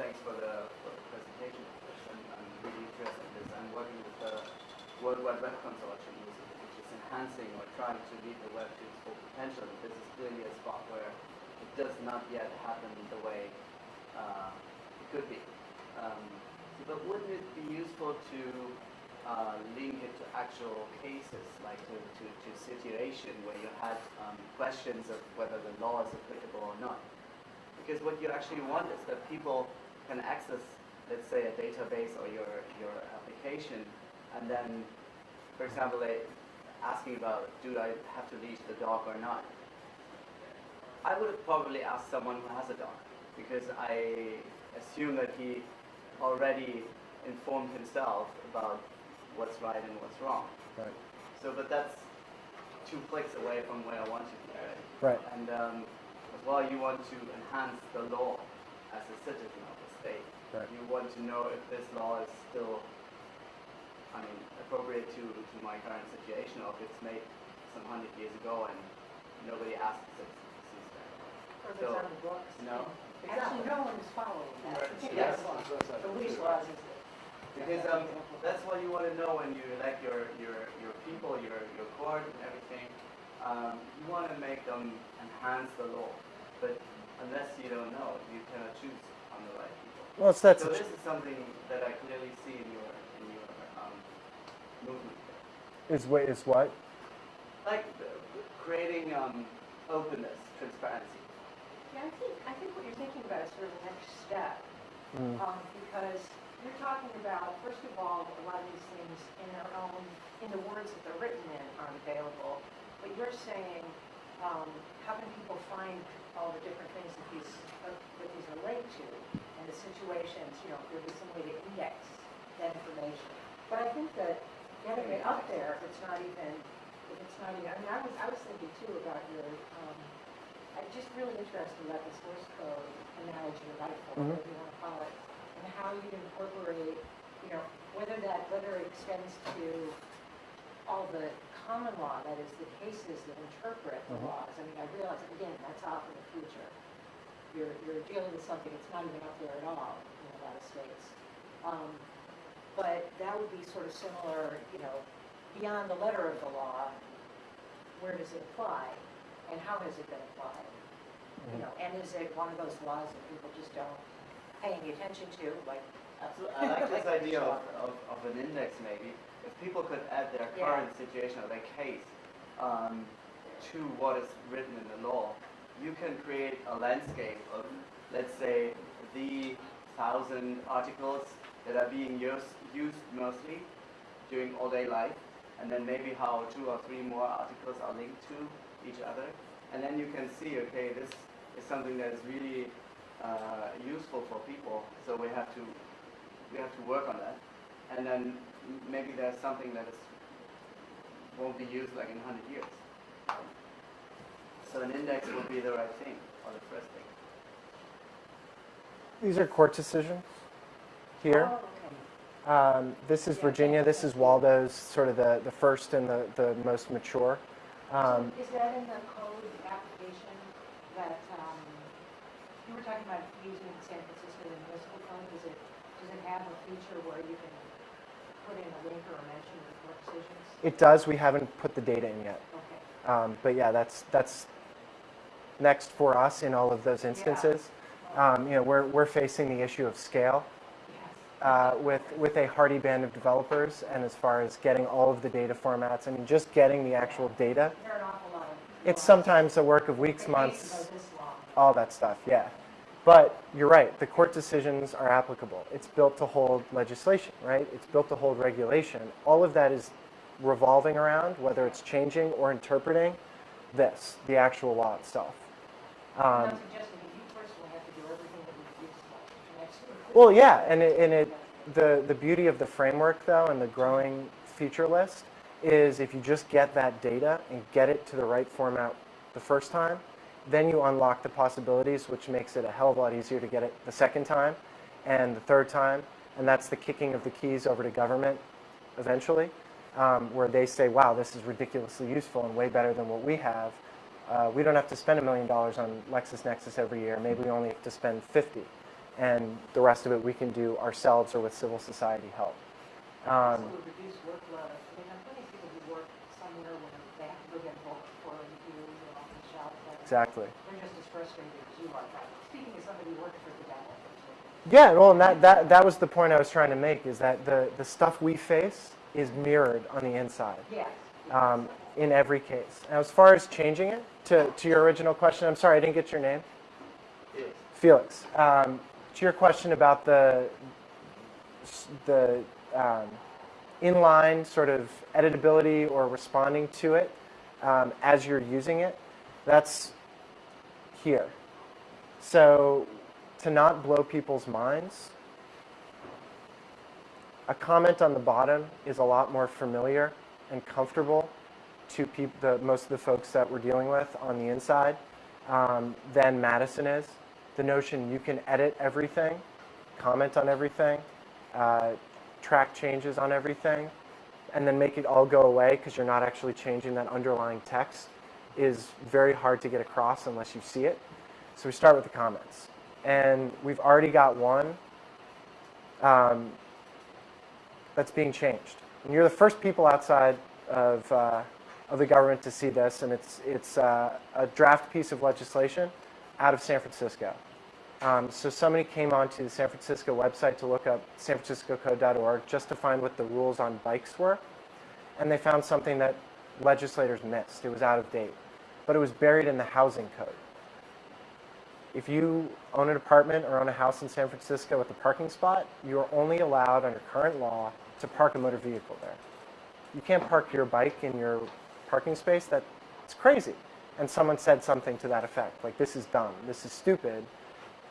Thanks for the, for the presentation. I'm, I'm really interested in this. I'm working with the World Wide Web Consortium, which is, enhancing or trying to lead the web to its full potential. This is clearly a spot where it does not yet happen the way uh, it could be. Um, but wouldn't it be useful to uh, link it to actual cases, like to, to, to situation where you had um, questions of whether the law is applicable or not? Because what you actually want is that people can access, let's say, a database or your, your application, and then, for example, they asking about, do I have to leash the dog or not? I would have probably asked someone who has a dog, because I assume that he already informed himself about what's right and what's wrong. Right. So, but that's two clicks away from where I want to be, right? Right. And um, as well, you want to enhance the law as a citizen of the state. Right. You want to know if this law is still, I mean, appropriate to, to my current situation, or if it's made some hundred years ago and nobody asks citizens to see that. Or if So- it's on the books. No, Actually, no one is following that. Right. Yes. Yes. The lease laws because um, that's what you want to know when you elect your, your, your people, your, your court and everything. Um, you want to make them enhance the law, but unless you don't know, you cannot choose on the right people. Well, it's that's so this is something that I clearly see in your in your um, movement, is what is what? like uh, creating um, openness, transparency. Yeah, I think, I think what you're thinking about is sort of the next step. Mm. Um, because you're talking about, first of all, a lot of these things in their own, in the words that they're written in aren't available. But you're saying, um, how can people find all the different things that these, that these relate to? And the situations, you know, there'd be some way to index that information. But I think that getting it up there, if it's not even, if it's not even, I mean, I was, I was thinking too about your, um, I'm just really interested about the source code analogy or Mhm. whatever you want to call it, and how you incorporate you know, whether that, whether it extends to all the common law, that is the cases that interpret the Mhm. laws. I mean, I realize, again, that's off in the future. You're, you're dealing with something that's not even out there at all in a lot of states. Um, But that would be sort of similar, you know, beyond the letter of the law, where does it apply? And how has it been applied? You know, and is it one of those laws that people just don't pay any attention to, like, Absolutely. I like this idea of, of, of an index maybe. If people could add their Yeah. current situation or their case um, to what is written in the law, you can create a landscape of, let's say, the thousand articles that are being used, used mostly during all day life, and then maybe how two or three more articles are linked to each other. And then you can see, okay, this is something that is really uh, useful for people, so we have to we have to work on that. And then maybe there's something that is won't be used like in 100 years. So an index would be the right thing, or the first thing. These are court decisions here. Oh, okay. Um, This is Virginia, this is Waldo's, sort of the, the first and the, the most mature. Um, Is that in the code application that, um, you were talking about using San Francisco municipal code? Does it, does it have a feature where you can put in a link or a mention of decisions? It does, we haven't put the data in yet. Okay. Um, But yeah, that's, that's next for us in all of those instances. Um, You know, we're, we're facing the issue of scale Yes. uh, with, with a hardy band of developers, and as far as getting all of the data formats, I mean, just getting the actual data, There are an awful lot of. it's sometimes a work of weeks, months, are this long. all that stuff, yeah. But you're right, the court decisions are applicable. It's built to hold legislation, right? It's built to hold regulation. All of that is revolving around, whether it's changing or interpreting this, the actual law itself. Um, not suggesting that you personally have to do everything that we do next week. Well, yeah, and it, and it, the, the beauty of the framework though and the growing feature list is if you just get that data and get it to the right format the first time, then you unlock the possibilities, which makes it a hell of a lot easier to get it the second time and the third time. And that's the kicking of the keys over to government eventually, um, where they say, wow, this is ridiculously useful and way better than what we have. Uh, we don't have to spend a million dollars on LexisNexis every year. Maybe we only have to spend 50 and the rest of it we can do ourselves or with civil society help. Um, exactly. They're just as frustrated as you are. Speaking as somebody who worked for the devil. Yeah, well, and that, that, that was the point I was trying to make is that the, the stuff we face is mirrored on the inside Yes. um, in every case. Now, as far as changing it, to, to your original question, I'm sorry, I didn't get your name. Felix. Um, to your question about the the um, inline sort of editability or responding to it um, as you're using it, that's here. So to not blow people's minds, a comment on the bottom is a lot more familiar and comfortable to the, most of the folks that we're dealing with on the inside um, than Madison is. The notion you can edit everything, comment on everything, uh, track changes on everything, and then make it all go away because you're not actually changing that underlying text is very hard to get across unless you see it. So we start with the comments. And we've already got one um, that's being changed. And you're the first people outside of, uh, of the government to see this, and it's, it's uh, a draft piece of legislation out of San Francisco. Um, so somebody came onto the San Francisco website to look up sanfranciscocode.org just to find what the rules on bikes were, and they found something that legislators missed. It was out of date, but it was buried in the housing code. If you own an apartment or own a house in San Francisco with a parking spot, you are only allowed under current law to park a motor vehicle there. You can't park your bike in your parking space. That's crazy. And someone said something to that effect, like, this is dumb, this is stupid.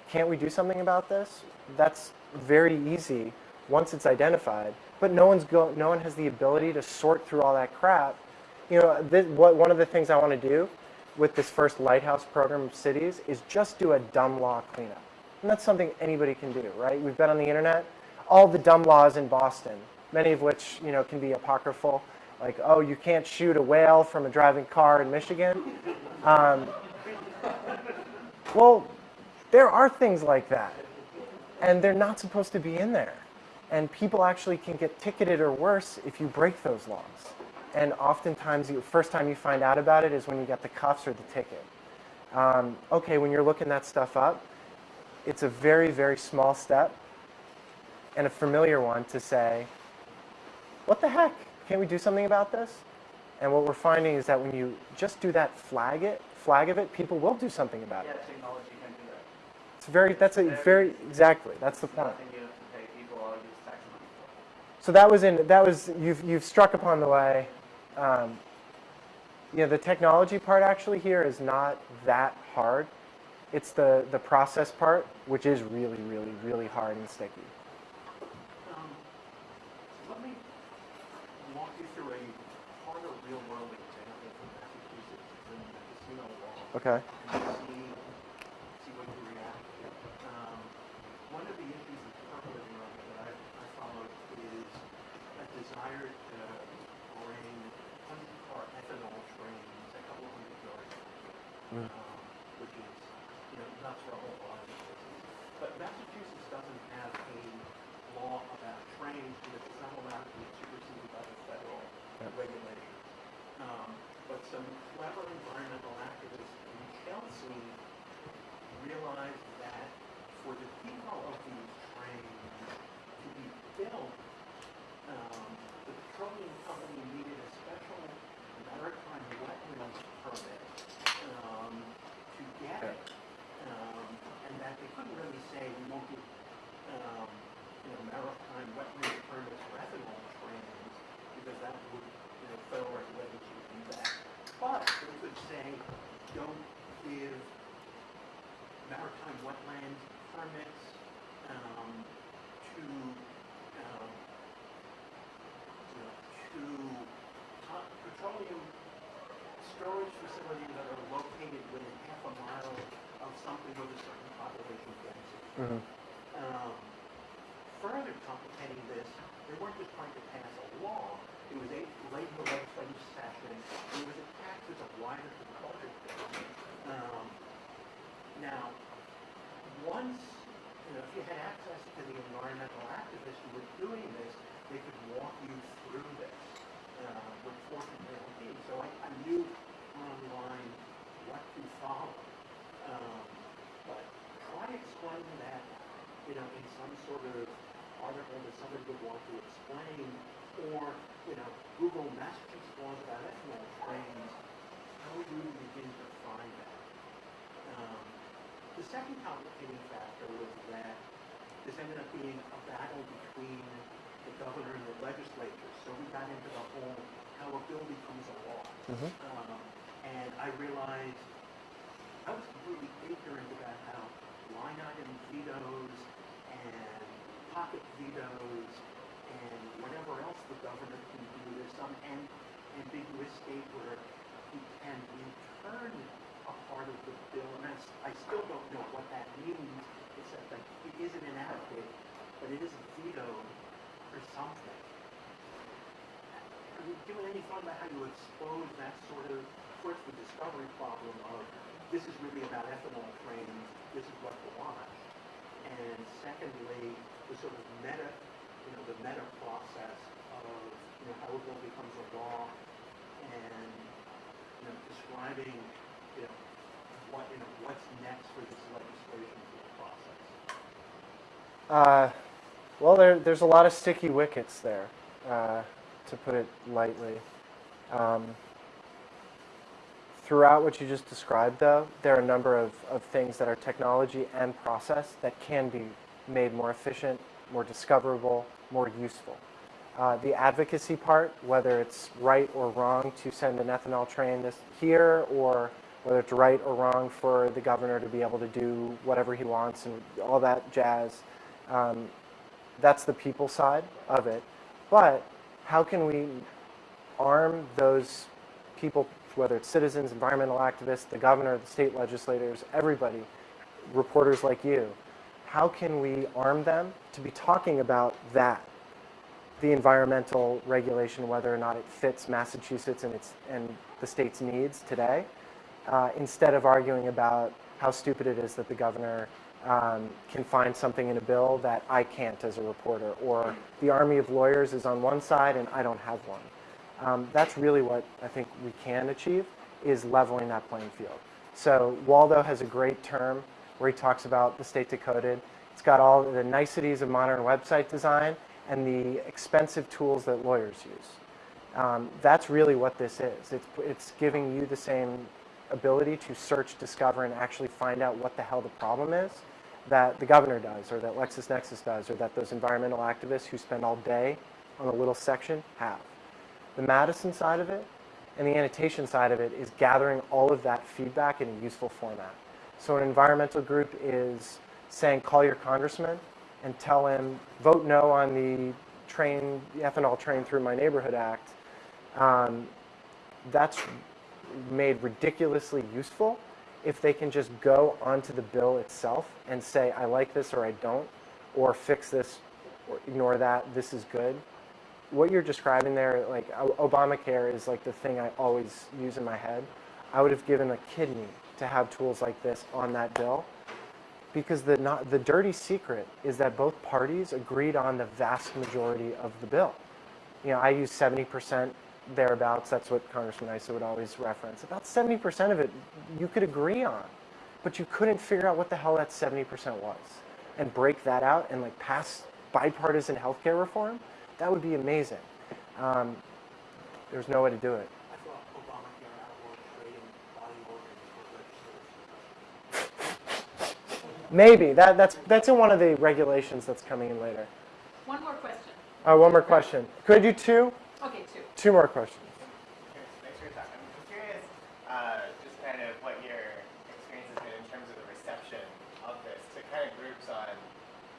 Can't we do something about this? That's very easy once it's identified, but no one's go, no one has the ability to sort through all that crap. You know, this, what, one of the things I want to do with this first Lighthouse program of cities is just do a dumb law cleanup. And that's something anybody can do, right? We've been on the internet. all the dumb laws in Boston, many of which you know can be apocryphal, like oh you can't shoot a whale from a driving car in Michigan. Um, well, there are things like that, and they're not supposed to be in there. And people actually can get ticketed or worse if you break those laws. And oftentimes, the first time you find out about it is when you get the cuffs or the ticket. Um, okay, when you're looking that stuff up, it's a very, very small step and a familiar one to say, what the heck? Can't we do something about this? And what we're finding is that when you just do that flag it, flag of it, people will do something about Yeah, it. technology can do that. It's very, that's a very, exactly, that's the point. Nothing you have to pay people or use tax money for. So that was in, that was, you've, you've struck upon the way. Um, you know, the technology part actually here is not that hard. It's the, the process part, which is really, really, really hard and sticky. Um, Let me walk you through a harder real-world example from Massachusetts in the casino law. Okay. And see, see what you react to. Um, one of the issues that's percolating around that I, I followed is a desire to bring hundred-car ethanol trains a couple of hundred yards, Mm. which is, you know, nuts for a whole lot of places. But Massachusetts doesn't have a law about trains because it's not allowed to be superseded by the federal Yep. regulators. Um, but some clever environmental activists in Chelsea realized that for the depot of these trains to be built, um, the petroleum company needed a special maritime wetlands permit um, to get it. Um, and that they couldn't really say, we won't give, um, you know, maritime wetlands permits for ethanol trains, because that would, you know, federal regulators would do that. But they could say, don't give maritime wetlands permits, um, to, um, you know, to petroleum storage facilities that are located within half a mile of something with a certain population density. Mhm. Um, further complicating this, they weren't just trying to pass a law, it was a late in the legislative session, it was attacked as a wider to the budget. Um, now, once, you know, if you had access to the environmental activists who were doing this, they could walk you through this, uh, which fortunately I did. So I, I knew online what to follow. Um, but try explaining that, you know, in some sort of article that somebody would want to explain, or, you know, Google Massachusetts laws about ethanol trains, how would you begin to find that? Um, the second complicating factor was that this ended up being a battle between the governor and the legislature. So we got into the whole how a bill becomes a law. Mhm. Um, and I realized I was completely ignorant about how line item vetoes and pocket vetoes and whatever else the government can do. There's some am- ambiguous state where he can return a part of the bill, and I still don't know what that means, except that it isn't inadequate, but it is vetoed for something. Have you given any thought about how you expose that sort of, first the discovery problem of, this is really about ethanol trains, this is what to watch, and secondly, the sort of meta, you know, the meta process of, you know, how a bill becomes a law, and, you know, describing, you know, what, you know, what's next for this legislation process. Uh, well, there, there's a lot of sticky wickets there, uh, to put it lightly. Um, throughout what you just described, though, there are a number of, of things that are technology and process that can be made more efficient, more discoverable, more useful. Uh, the advocacy part, whether it's right or wrong to send an ethanol train this here, or whether it's right or wrong for the governor to be able to do whatever he wants and all that jazz, um, that's the people side of it. But how can we arm those people, whether it's citizens, environmental activists, the governor, the state legislators, everybody, reporters like you, how can we arm them to be talking about that? The environmental regulation, whether or not it fits Massachusetts and, its, and the state's needs today, uh, instead of arguing about how stupid it is that the governor um, can find something in a bill that I can't as a reporter, or the army of lawyers is on one side and I don't have one. Um, that's really what I think we can achieve, is leveling that playing field. So Waldo has a great term where he talks about the state decoded. It's got all the niceties of modern website design and the expensive tools that lawyers use. Um, that's really what this is. It's, it's giving you the same ability to search, discover, and actually find out what the hell the problem is that the governor does, or that LexisNexis does, or that those environmental activists who spend all day on a little section have. The Madison side of it and the annotation side of it is gathering all of that feedback in a useful format. So an environmental group is saying, call your congressman and tell him, vote no on the train, the ethanol train through my neighborhood act. Um, that's made ridiculously useful if they can just go onto the bill itself and say, I like this or I don't, or fix this or ignore that, this is good. What you're describing there, like Obamacare is like the thing I always use in my head. I would have given a kidney to have tools like this on that bill because the, not, the dirty secret is that both parties agreed on the vast majority of the bill. You know, I use 70% thereabouts. That's what Congressman Issa would always reference. About 70% of it you could agree on, but you couldn't figure out what the hell that 70% was and break that out and like pass bipartisan healthcare reform. That would be amazing. Um, there's no way to do it. I thought Obamacare outlawed trading body organs for legislators. Maybe that, that's that's in one of the regulations that's coming in later. One more question. Uh, one more question. Could I do two? Okay, two. Two more questions. Thanks for your time. I'm curious, uh, just kind of what your experience has been in terms of the reception of this to kind of groups on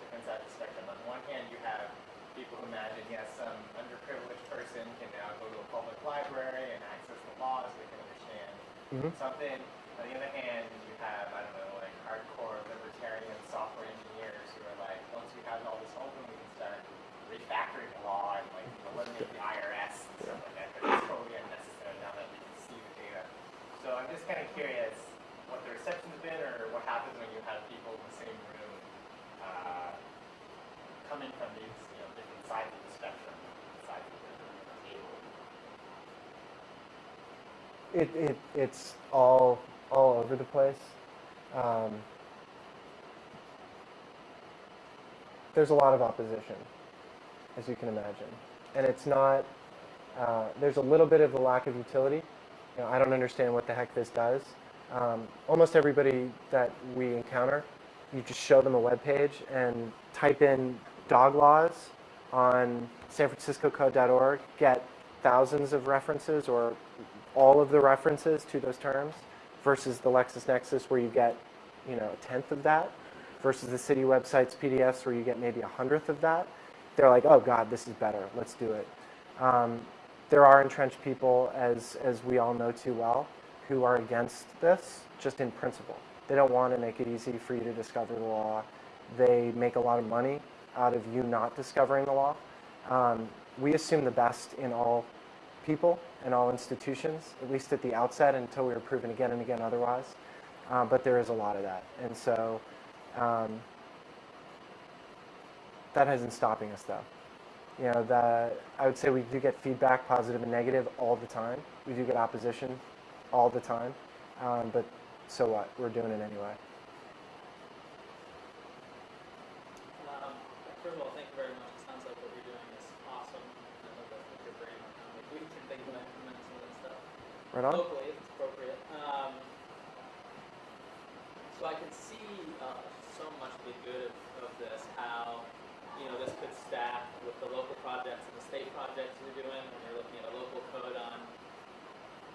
different sides of the spectrum. On the one hand, you have people who imagine, yes, some underprivileged person can now go to a public library and access the laws, they can Mhm. something. On the other hand, you have, I don't know, like hardcore libertarian software engineers who are like, once we have all this open, we can start refactoring the law and like eliminate the IRS and stuff like that. But it's totally unnecessary now that we can see the data. So I'm just kind of curious what the reception's been or what happens when you have people in the same room uh, coming from these you know, different sides of the spectrum, sides of the table. It, it, it's all, all over the place. Um, there's a lot of opposition, as you can imagine. And it's not, uh, there's a little bit of a lack of utility. You know, I don't understand what the heck this does. Um, almost everybody that we encounter, you just show them a web page and type in dog laws on sanfranciscocode.org, get thousands of references or all of the references to those terms versus the LexisNexis where you get, you know, a tenth of that versus the city website's PDFs where you get maybe a hundredth of that. They're like, oh God, this is better. Let's do it. Um, there are entrenched people, as, as we all know too well, who are against this just in principle. They don't want to make it easy for you to discover the law. They make a lot of money out of you not discovering the law. Um, we assume the best in all people and all institutions, at least at the outset, until we are proven again and again otherwise. Uh, but there is a lot of that. And so um, that isn't stopping us, though. You know, I would say we do get feedback, positive and negative, all the time. We do get opposition all the time. Um, but so what? We're doing it anyway. Um, first of all, thank you very much. It sounds like what you're doing is awesome. I love that with your brain. Um, if we can think about implementing some of that stuff Right on? locally, if it's appropriate. Um, so I can see uh, so much of the good of, of this, how you know this could stack with the local projects and the state projects you're doing when you're looking at a local code on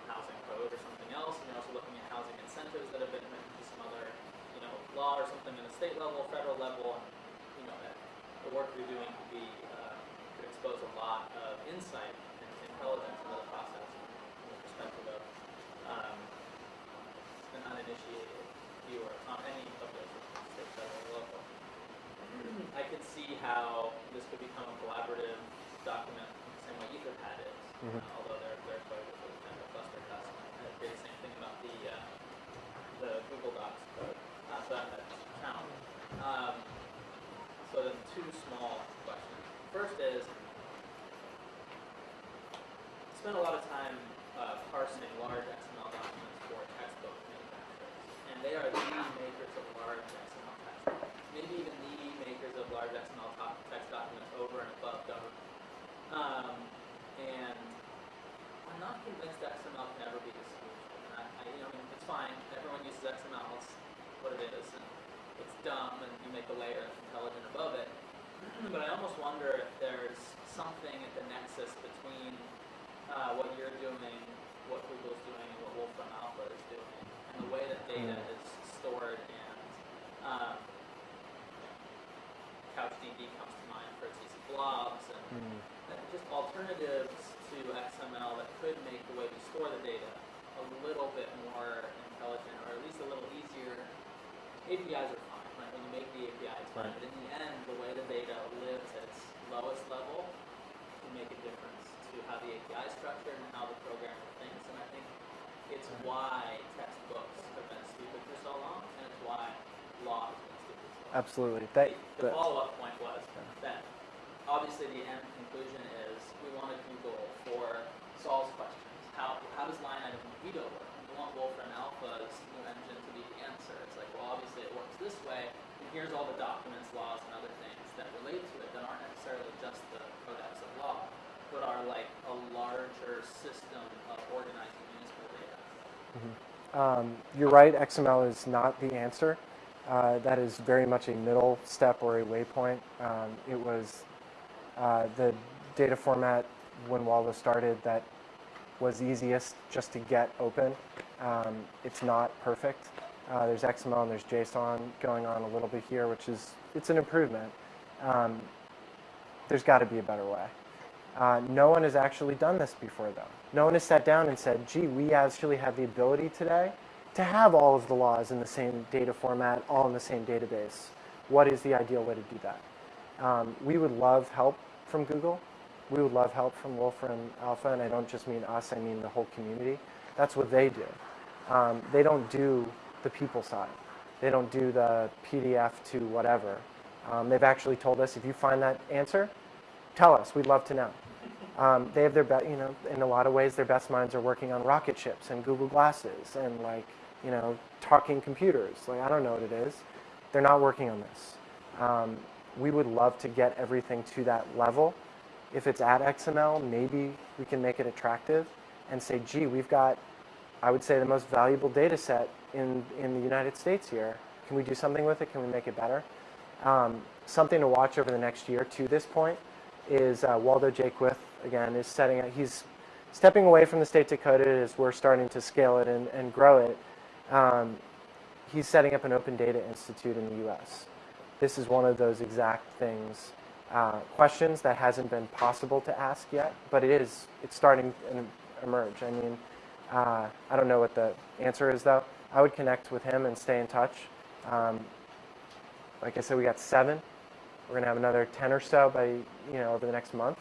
housing code or something else, and you're also looking at housing incentives that have been written to some other, you know, law or something at a state level, federal level, and you know, that the work you're doing could be uh, could expose a lot of insight and intelligence into the process the perspective of um, an uninitiated viewer on any of those state, federal, or local. become a collaborative document the same way Etherpad is. Mhm. Uh, although they're they're quite a bit kind of a cluster custom. I did the same thing about the uh, the Google Docs code. Uh, so that count. Um, so then two small questions. First is spent a lot of time uh, parsing large XML documents for textbook manufacturers, and they are the makers of large XML text. Maybe even the makers of large XML text documents over and above government. Um, and I'm not convinced XML can ever be the solution. I, I, you know, I mean, it's fine. Everyone uses XML. It's what it is, and it's dumb, and you make a layer that's intelligent above it. but I almost wonder if there's something at the nexus between uh, what you're doing, what Google's doing, and what Wolfram Alpha is doing, and the way that data Mm. is stored and um, CouchDB comes to mind for its use of blobs and Mm. just alternatives to XML that could make the way we store the data a little bit more intelligent or at least a little easier. APIs are fine, right? When you make the API, it's fine. Right. But in the end, the way the data lives at its lowest level can make a difference to how the API is structured and how the programmer thinks. And I think it's why textbooks have been stupid for so long, and it's why law has been stupid for so long. Absolutely. That, The that, follow-up point was that obviously the end conclusion is we want to Google for solves questions. How, how does line item veto work? We want Wolfram Alpha's new engine to be the answer. It's like, well, obviously it works this way, and here's all the documents, laws, and other things that relate to it that aren't necessarily just the codex of law, but are like a larger system of organizing municipal data. Um, you're right, XML is not the answer. Uh, that is very much a middle step or a waypoint. Um, it was uh, the data format when Waldo started that was easiest just to get open. Um, it's not perfect. Uh, there's XML and there's JSON going on a little bit here, which is, it's an improvement. Um, there's got to be a better way. Uh, no one has actually done this before, though. No one has sat down and said, gee, we actually have the ability today to have all of the laws in the same data format, all in the same database. What is the ideal way to do that? Um, we would love help from Google. We would love help from Wolfram Alpha, and I don't just mean us, I mean the whole community. That's what they do. Um, they don't do the people side. They don't do the PDF to whatever. Um, they've actually told us, if you find that answer, tell us. We'd love to know. Um, they have their best, you know, in a lot of ways, their best minds are working on rocket ships and Google Glasses and like, you know, talking computers. Like, I don't know what it is. They're not working on this. Um, we would love to get everything to that level. If it's at XML, maybe we can make it attractive and say, gee, we've got, I would say, the most valuable data set in, in the United States here. Can we do something with it? Can we make it better? Um, something to watch over the next year to this point is uh, Waldo Jaquith, again, is setting up, he's stepping away from the state it as we're starting to scale it and, and grow it. Um, he's setting up an Open Data Institute in the US. This is one of those exact things, uh, questions that hasn't been possible to ask yet, but it is, it's starting to emerge. I mean, uh, I don't know what the answer is though. I would connect with him and stay in touch. Um, like I said, we got seven. We're going to have another 10 or so by, you know, over the next month.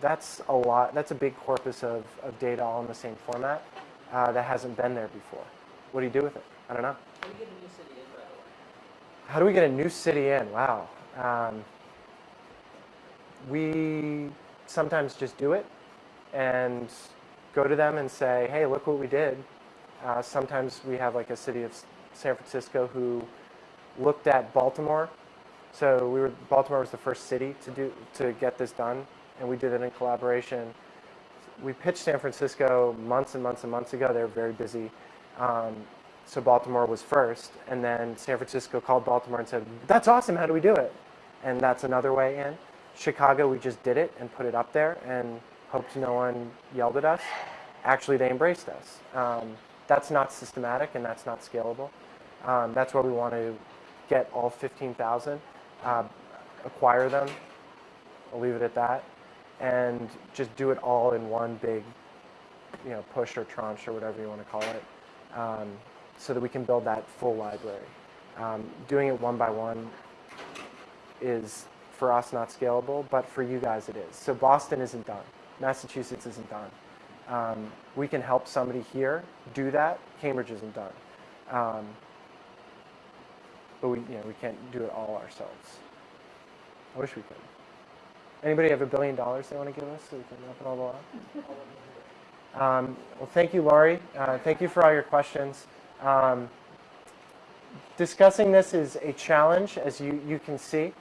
That's a lot. That's a big corpus of, of data all in the same format uh, that hasn't been there before. What do you do with it? I don't know. How do you get a new city in, by the way? How do we get a new city in? Wow. Um, we sometimes just do it and go to them and say, hey, look what we did. Uh, sometimes we have like a city of San Francisco who looked at Baltimore. So we were Baltimore was the first city to do to get this done, and we did it in collaboration. We pitched San Francisco months and months and months ago. They were very busy. Um, so Baltimore was first, and then San Francisco called Baltimore and said, "That's awesome. How do we do it?" And that's another way in. Chicago, we just did it and put it up there, and hoped no one yelled at us. Actually, they embraced us. Um, that's not systematic, and that's not scalable. Um, that's where we want to get all 15,000, uh, acquire them. I'll leave it at that, and just do it all in one big, you know, push or tranche or whatever you want to call it, um, so that we can build that full library. Um, doing it one by one is for us not scalable, but for you guys it is. So Boston isn't done. Massachusetts isn't done. Um, we can help somebody here do that. Cambridge isn't done. Um, but we, you know, we can't do it all ourselves. I wish we could. Anybody have a billion dollars they want to give us so we can open all the lab? Um, well, thank you, Laurie. Uh, thank you for all your questions. Um, discussing this is a challenge, as you, you can see,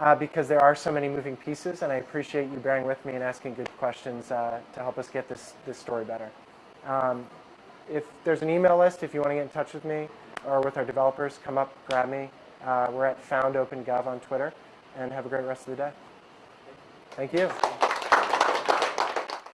uh, because there are so many moving pieces, and I appreciate you bearing with me and asking good questions uh, to help us get this, this story better. Um, if there's an email list, if you want to get in touch with me or with our developers, come up, grab me. Uh, we're at FoundOpenGov on Twitter, and have a great rest of the day. Thank you.